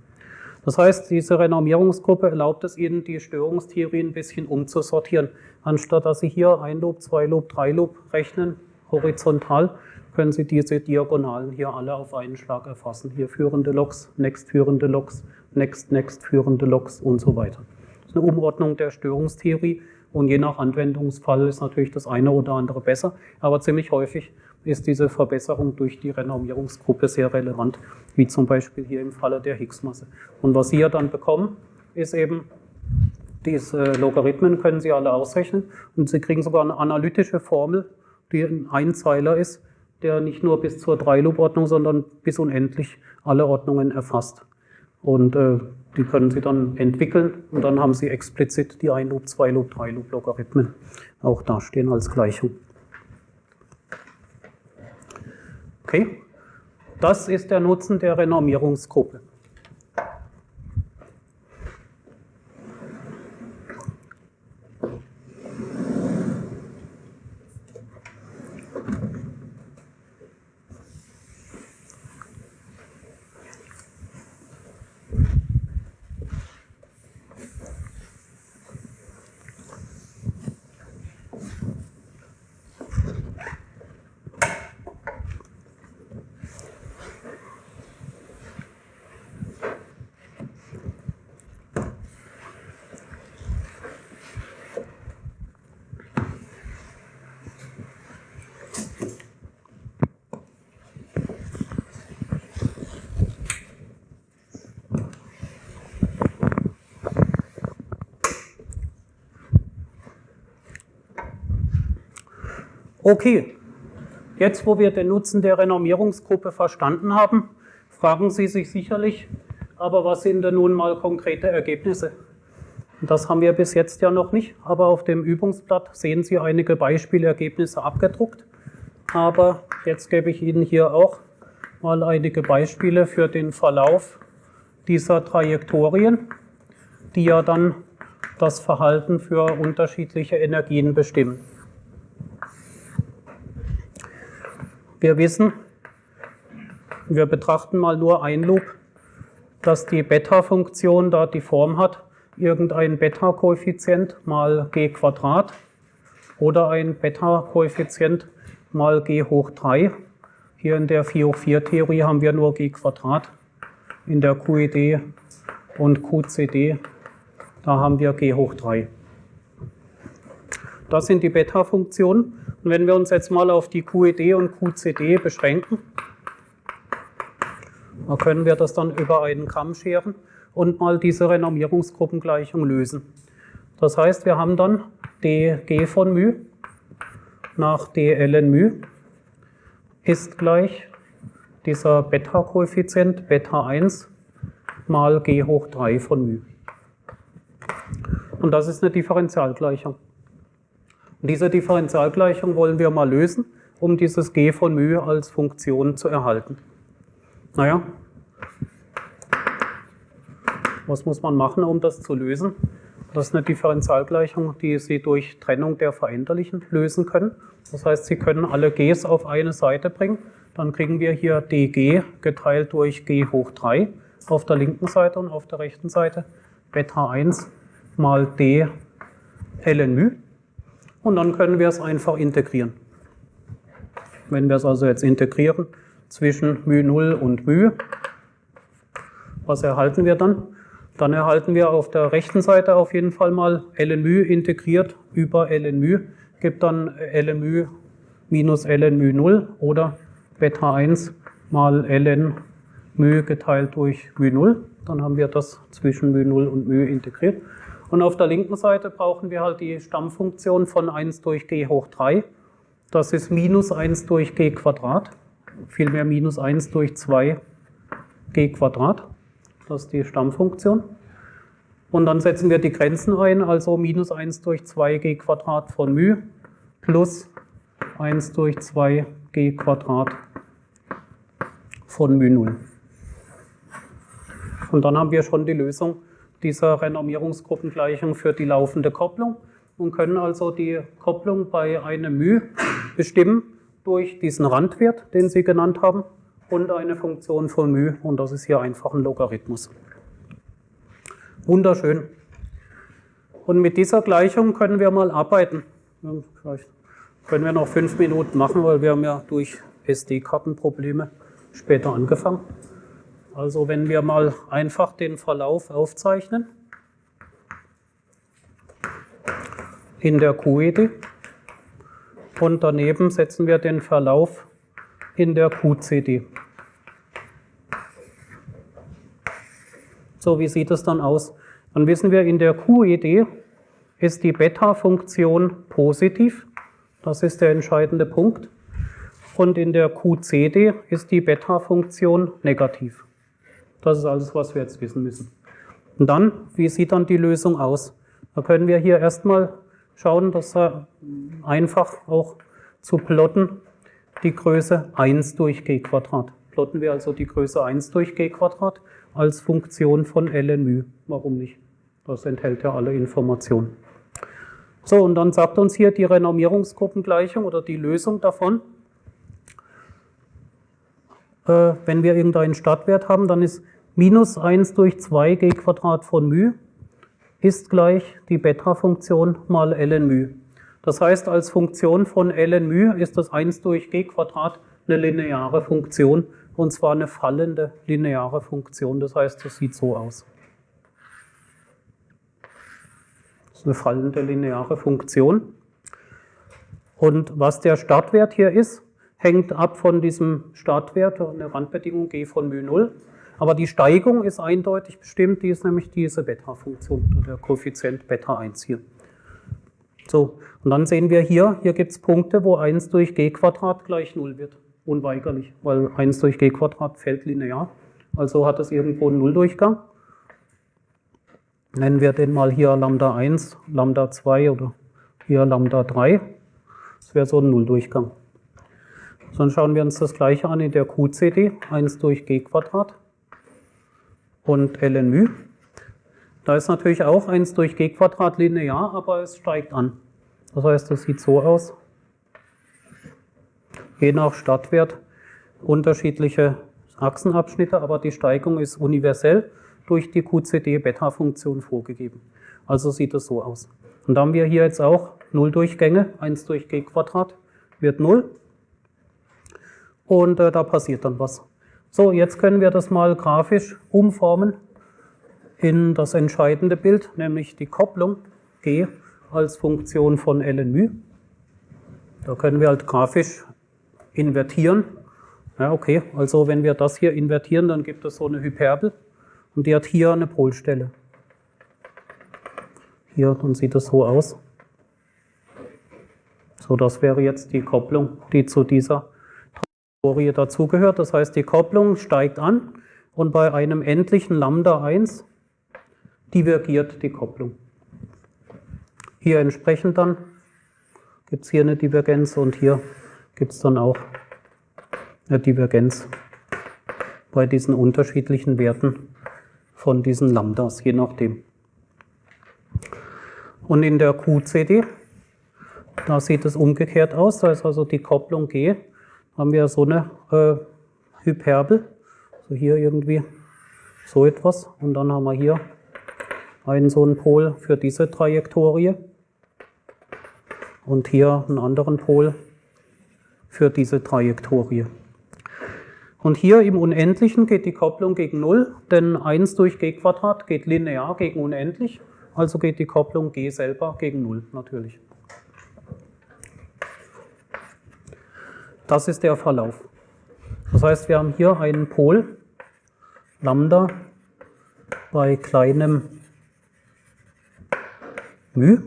Das heißt, diese Renormierungsgruppe erlaubt es Ihnen, die Störungstheorie ein bisschen umzusortieren. Anstatt dass Sie hier ein Loop, zwei Loop, drei Loop rechnen, horizontal, können Sie diese Diagonalen hier alle auf einen Schlag erfassen. Hier führende Loks, next führende Loks, next, next führende Loks und so weiter. Das ist eine Umordnung der Störungstheorie, und je nach Anwendungsfall ist natürlich das eine oder andere besser, aber ziemlich häufig ist diese Verbesserung durch die Renormierungsgruppe sehr relevant, wie zum Beispiel hier im Falle der Higgs-Masse. Und was Sie ja dann bekommen, ist eben, diese Logarithmen können Sie alle ausrechnen und Sie kriegen sogar eine analytische Formel, die ein Einzeiler ist, der nicht nur bis zur 3-Loop-Ordnung, sondern bis unendlich alle Ordnungen erfasst. Und äh, die können Sie dann entwickeln und dann haben Sie explizit die 1-Loop, 2-Loop, 3-Loop-Logarithmen auch dastehen als Gleichung. Okay, das ist der Nutzen der Renormierungsgruppe. Okay, jetzt wo wir den Nutzen der Renormierungsgruppe verstanden haben, fragen Sie sich sicherlich, aber was sind denn nun mal konkrete Ergebnisse? Das haben wir bis jetzt ja noch nicht, aber auf dem Übungsblatt sehen Sie einige Beispielergebnisse abgedruckt. Aber jetzt gebe ich Ihnen hier auch mal einige Beispiele für den Verlauf dieser Trajektorien, die ja dann das Verhalten für unterschiedliche Energien bestimmen. Wir wissen, wir betrachten mal nur ein Loop, dass die Beta-Funktion da die Form hat, irgendein Beta-Koeffizient mal g Quadrat oder ein Beta-Koeffizient mal g hoch 3. Hier in der 4 hoch 4 Theorie haben wir nur g Quadrat. In der QED und QCD, da haben wir g hoch 3. Das sind die Beta-Funktionen. Und wenn wir uns jetzt mal auf die QED und QCD beschränken, dann können wir das dann über einen Kamm scheren und mal diese Renormierungsgruppengleichung lösen. Das heißt, wir haben dann dg von μ nach dln μ ist gleich dieser Beta-Koeffizient Beta 1 mal g hoch 3 von μ. Und das ist eine Differentialgleichung. Und diese Differentialgleichung wollen wir mal lösen, um dieses g von μ als Funktion zu erhalten. Naja, was muss man machen, um das zu lösen? Das ist eine Differentialgleichung, die Sie durch Trennung der Veränderlichen lösen können. Das heißt, Sie können alle g's auf eine Seite bringen. Dann kriegen wir hier dg geteilt durch g hoch 3 auf der linken Seite und auf der rechten Seite Beta 1 mal d ln μ und dann können wir es einfach integrieren. Wenn wir es also jetzt integrieren zwischen μ0 und μ, was erhalten wir dann? Dann erhalten wir auf der rechten Seite auf jeden Fall mal ln μ integriert über ln μ, gibt dann ln μ minus ln μ0 oder Beta 1 mal ln μ geteilt durch μ0. Dann haben wir das zwischen μ0 und μ integriert. Und auf der linken Seite brauchen wir halt die Stammfunktion von 1 durch g hoch 3. Das ist minus 1 durch g Quadrat, vielmehr minus 1 durch 2 g Quadrat. Das ist die Stammfunktion. Und dann setzen wir die Grenzen ein, also minus 1 durch 2 g Quadrat von μ plus 1 durch 2 g Quadrat von μ0. Und dann haben wir schon die Lösung dieser Renormierungsgruppengleichung für die laufende Kopplung und können also die Kopplung bei einem μ bestimmen durch diesen Randwert, den Sie genannt haben, und eine Funktion von μ, und das ist hier einfach ein Logarithmus. Wunderschön. Und mit dieser Gleichung können wir mal arbeiten. Vielleicht können wir noch fünf Minuten machen, weil wir haben ja durch SD-Kartenprobleme später angefangen. Also wenn wir mal einfach den Verlauf aufzeichnen in der QED und daneben setzen wir den Verlauf in der QCD. So, wie sieht es dann aus? Dann wissen wir, in der QED ist die Beta-Funktion positiv. Das ist der entscheidende Punkt. Und in der QCD ist die Beta-Funktion negativ. Das ist alles, was wir jetzt wissen müssen. Und dann, wie sieht dann die Lösung aus? Da können wir hier erstmal schauen, dass er einfach auch zu plotten, die Größe 1 durch g Quadrat. Plotten wir also die Größe 1 durch g Quadrat als Funktion von ln μ. Warum nicht? Das enthält ja alle Informationen. So, und dann sagt uns hier die Renormierungsgruppengleichung oder die Lösung davon. Äh, wenn wir irgendeinen Startwert haben, dann ist minus 1 durch 2 g Quadrat von μ ist gleich die Beta-Funktion mal ln μ. Das heißt, als Funktion von ln μ ist das 1 durch g Quadrat eine lineare Funktion und zwar eine fallende lineare Funktion. Das heißt, das sieht so aus. Das ist eine fallende lineare Funktion. Und was der Startwert hier ist, hängt ab von diesem Startwert, eine Randbedingung g von μ0. Aber die Steigung ist eindeutig bestimmt, die ist nämlich diese Beta-Funktion, der Koeffizient Beta 1 hier. So, und dann sehen wir hier, hier gibt es Punkte, wo 1 durch g Quadrat gleich 0 wird. Unweigerlich, weil 1 durch g Quadrat fällt linear. Also hat es irgendwo einen Nulldurchgang. Nennen wir den mal hier Lambda 1, Lambda 2 oder hier Lambda 3. Das wäre so ein Nulldurchgang. Dann schauen wir uns das gleiche an in der QCD, 1 durch g Quadrat und ln μ. Da ist natürlich auch 1 durch g Quadrat linear, aber es steigt an. Das heißt, das sieht so aus. Je nach Startwert unterschiedliche Achsenabschnitte, aber die Steigung ist universell durch die QCD-Beta-Funktion vorgegeben. Also sieht es so aus. Und da haben wir hier jetzt auch Nulldurchgänge, 1 durch g Quadrat wird 0. Und äh, da passiert dann was. So, jetzt können wir das mal grafisch umformen in das entscheidende Bild, nämlich die Kopplung G als Funktion von ln μ. Da können wir halt grafisch invertieren. Ja, okay, also wenn wir das hier invertieren, dann gibt es so eine Hyperbel und die hat hier eine Polstelle. Hier, dann sieht es so aus. So, das wäre jetzt die Kopplung, die zu dieser Trajektorie dazugehört. Das heißt, die Kopplung steigt an und bei einem endlichen Lambda 1 divergiert die Kopplung. Hier entsprechend dann gibt es hier eine Divergenz und hier gibt es dann auch eine Divergenz bei diesen unterschiedlichen Werten von diesen Lambdas, je nachdem. Und in der QCD, da sieht es umgekehrt aus, da ist also die Kopplung G, haben wir so eine äh, Hyperbel, so hier irgendwie so etwas und dann haben wir hier einen so einen Pol für diese Trajektorie und hier einen anderen Pol für diese Trajektorie. Und hier im Unendlichen geht die Kopplung gegen 0, denn 1 durch g Quadrat geht linear gegen unendlich, also geht die Kopplung g selber gegen 0 natürlich. Das ist der Verlauf. Das heißt, wir haben hier einen Pol, Lambda, bei kleinem μ.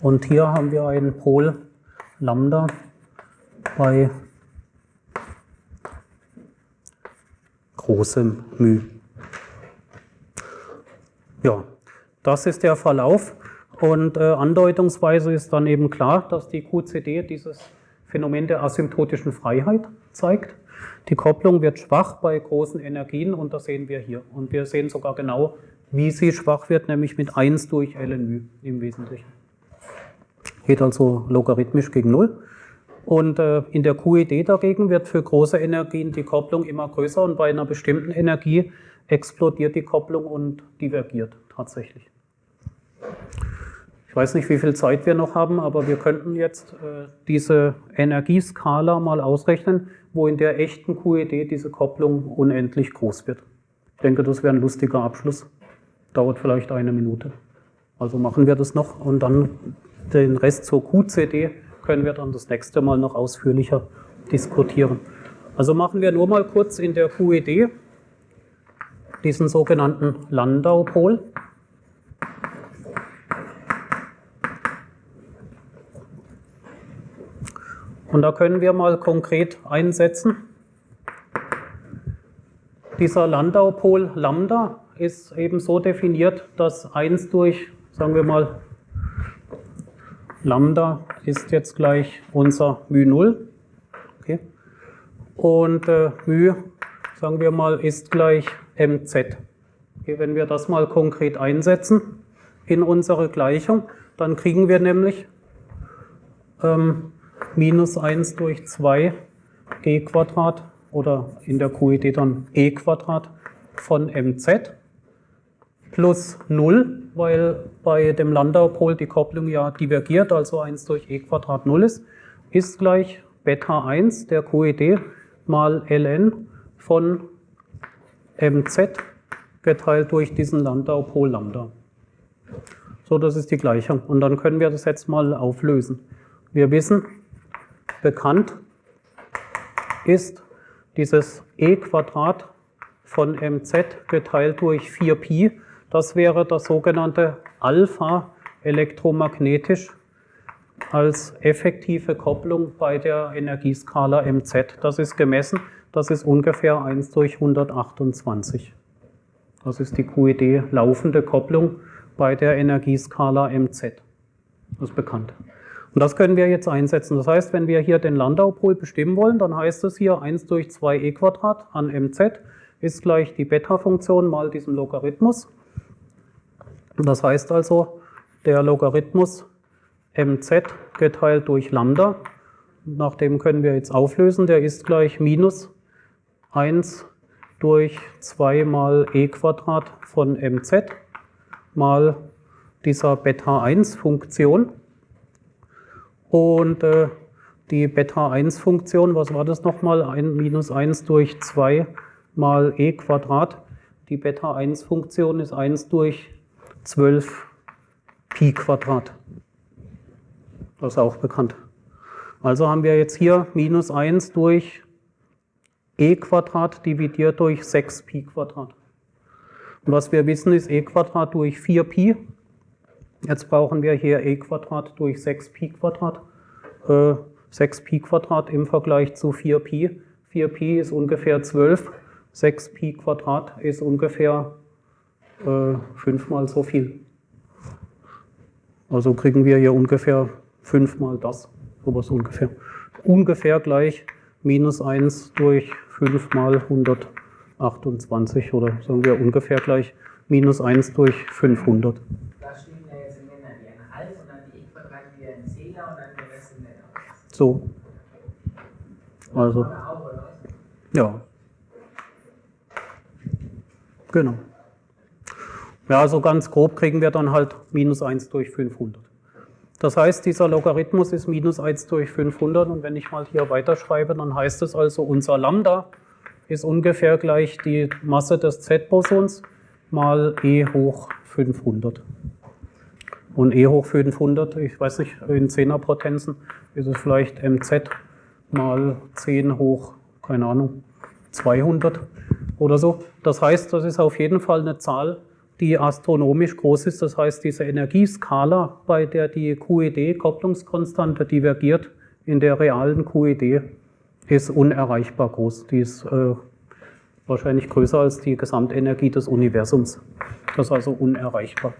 Und hier haben wir einen Pol Lambda bei großem μ. Ja, das ist der Verlauf und äh, andeutungsweise ist dann eben klar, dass die QCD dieses Phänomen der asymptotischen Freiheit zeigt. Die Kopplung wird schwach bei großen Energien und das sehen wir hier. Und wir sehen sogar genau, wie sie schwach wird, nämlich mit 1 durch ln im Wesentlichen geht also logarithmisch gegen Null. Und äh, in der QED dagegen wird für große Energien die Kopplung immer größer und bei einer bestimmten Energie explodiert die Kopplung und divergiert tatsächlich. Ich weiß nicht, wie viel Zeit wir noch haben, aber wir könnten jetzt äh, diese Energieskala mal ausrechnen, wo in der echten QED diese Kopplung unendlich groß wird. Ich denke, das wäre ein lustiger Abschluss. Dauert vielleicht eine Minute. Also machen wir das noch und dann den Rest zur QCD können wir dann das nächste Mal noch ausführlicher diskutieren. Also machen wir nur mal kurz in der QED diesen sogenannten Landau-Pol. Und da können wir mal konkret einsetzen. Dieser Landau-Pol Lambda ist eben so definiert, dass 1 durch, sagen wir mal, Lambda ist jetzt gleich unser μ0. Okay. Und äh, μ, sagen wir mal, ist gleich mz. Okay, wenn wir das mal konkret einsetzen in unsere Gleichung, dann kriegen wir nämlich ähm, minus 1 durch 2 g Quadrat oder in der QED dann e Quadrat von mz plus 0, weil bei dem Landau-Pol die Kopplung ja divergiert, also 1 durch e Quadrat 0 ist, ist gleich Beta 1 der QED mal ln von mz geteilt durch diesen Landau-Pol Lambda. So, das ist die Gleichung. Und dann können wir das jetzt mal auflösen. Wir wissen, bekannt ist dieses e Quadrat von mz geteilt durch 4pi. Das wäre das sogenannte Alpha elektromagnetisch als effektive Kopplung bei der Energieskala mz. Das ist gemessen, das ist ungefähr 1 durch 128. Das ist die QED laufende Kopplung bei der Energieskala mz. Das ist bekannt. Und das können wir jetzt einsetzen. Das heißt, wenn wir hier den Landau-Pol bestimmen wollen, dann heißt es hier 1 durch 2 e Quadrat an mz ist gleich die Beta-Funktion mal diesen Logarithmus. Das heißt also, der Logarithmus mz geteilt durch Lambda, nach dem können wir jetzt auflösen, der ist gleich minus 1 durch 2 mal e Quadrat von mz mal dieser Beta-1-Funktion. Und äh, die Beta-1-Funktion, was war das nochmal? Ein, minus 1 durch 2 mal e Quadrat. Die Beta-1-Funktion ist 1 durch 12 Pi Quadrat. Das ist auch bekannt. Also haben wir jetzt hier minus 1 durch e Quadrat dividiert durch 6 Pi Quadrat. Und was wir wissen ist e Quadrat durch 4 Pi Jetzt brauchen wir hier e Quadrat durch 6pi Quadrat. Äh, 6pi Quadrat im Vergleich zu 4pi. 4pi ist ungefähr 12, 6pi Quadrat ist ungefähr äh, fünfmal so viel. Also kriegen wir hier ungefähr fünfmal das, sowas ungefähr. Ungefähr gleich minus 1 durch 5 mal 128 oder sagen wir ungefähr gleich minus 1 durch 500. So. Also. Ja. Genau. Ja, also ganz grob kriegen wir dann halt minus 1 durch 500. Das heißt, dieser Logarithmus ist minus 1 durch 500 und wenn ich mal hier weiterschreibe, dann heißt es also, unser Lambda ist ungefähr gleich die Masse des Z-Bosons mal e hoch 500. Und e hoch 500, ich weiß nicht, in 10er Potenzen ist es vielleicht mz mal 10 hoch, keine Ahnung, 200 oder so. Das heißt, das ist auf jeden Fall eine Zahl, die astronomisch groß ist. Das heißt, diese Energieskala, bei der die QED, Kopplungskonstante, divergiert in der realen QED, ist unerreichbar groß. Die ist äh, wahrscheinlich größer als die Gesamtenergie des Universums. Das ist also unerreichbar.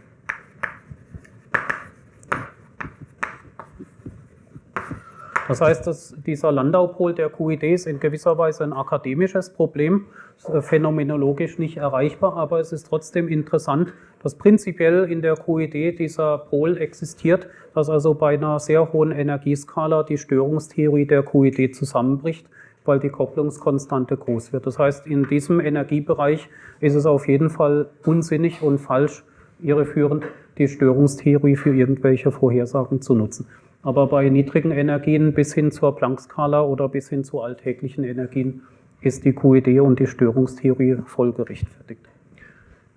Das heißt, dass dieser Landaupol der QID ist in gewisser Weise ein akademisches Problem, äh, phänomenologisch nicht erreichbar, aber es ist trotzdem interessant, dass prinzipiell in der QID dieser Pol existiert, dass also bei einer sehr hohen Energieskala die Störungstheorie der QID zusammenbricht, weil die Kopplungskonstante groß wird. Das heißt, in diesem Energiebereich ist es auf jeden Fall unsinnig und falsch, irreführend, die Störungstheorie für irgendwelche Vorhersagen zu nutzen. Aber bei niedrigen Energien bis hin zur Planck-Skala oder bis hin zu alltäglichen Energien ist die QED und die Störungstheorie voll gerechtfertigt.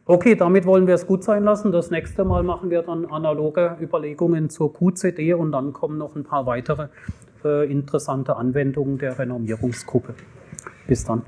Okay, damit wollen wir es gut sein lassen. Das nächste Mal machen wir dann analoge Überlegungen zur QCD und dann kommen noch ein paar weitere äh, interessante Anwendungen der Renormierungsgruppe. Bis dann.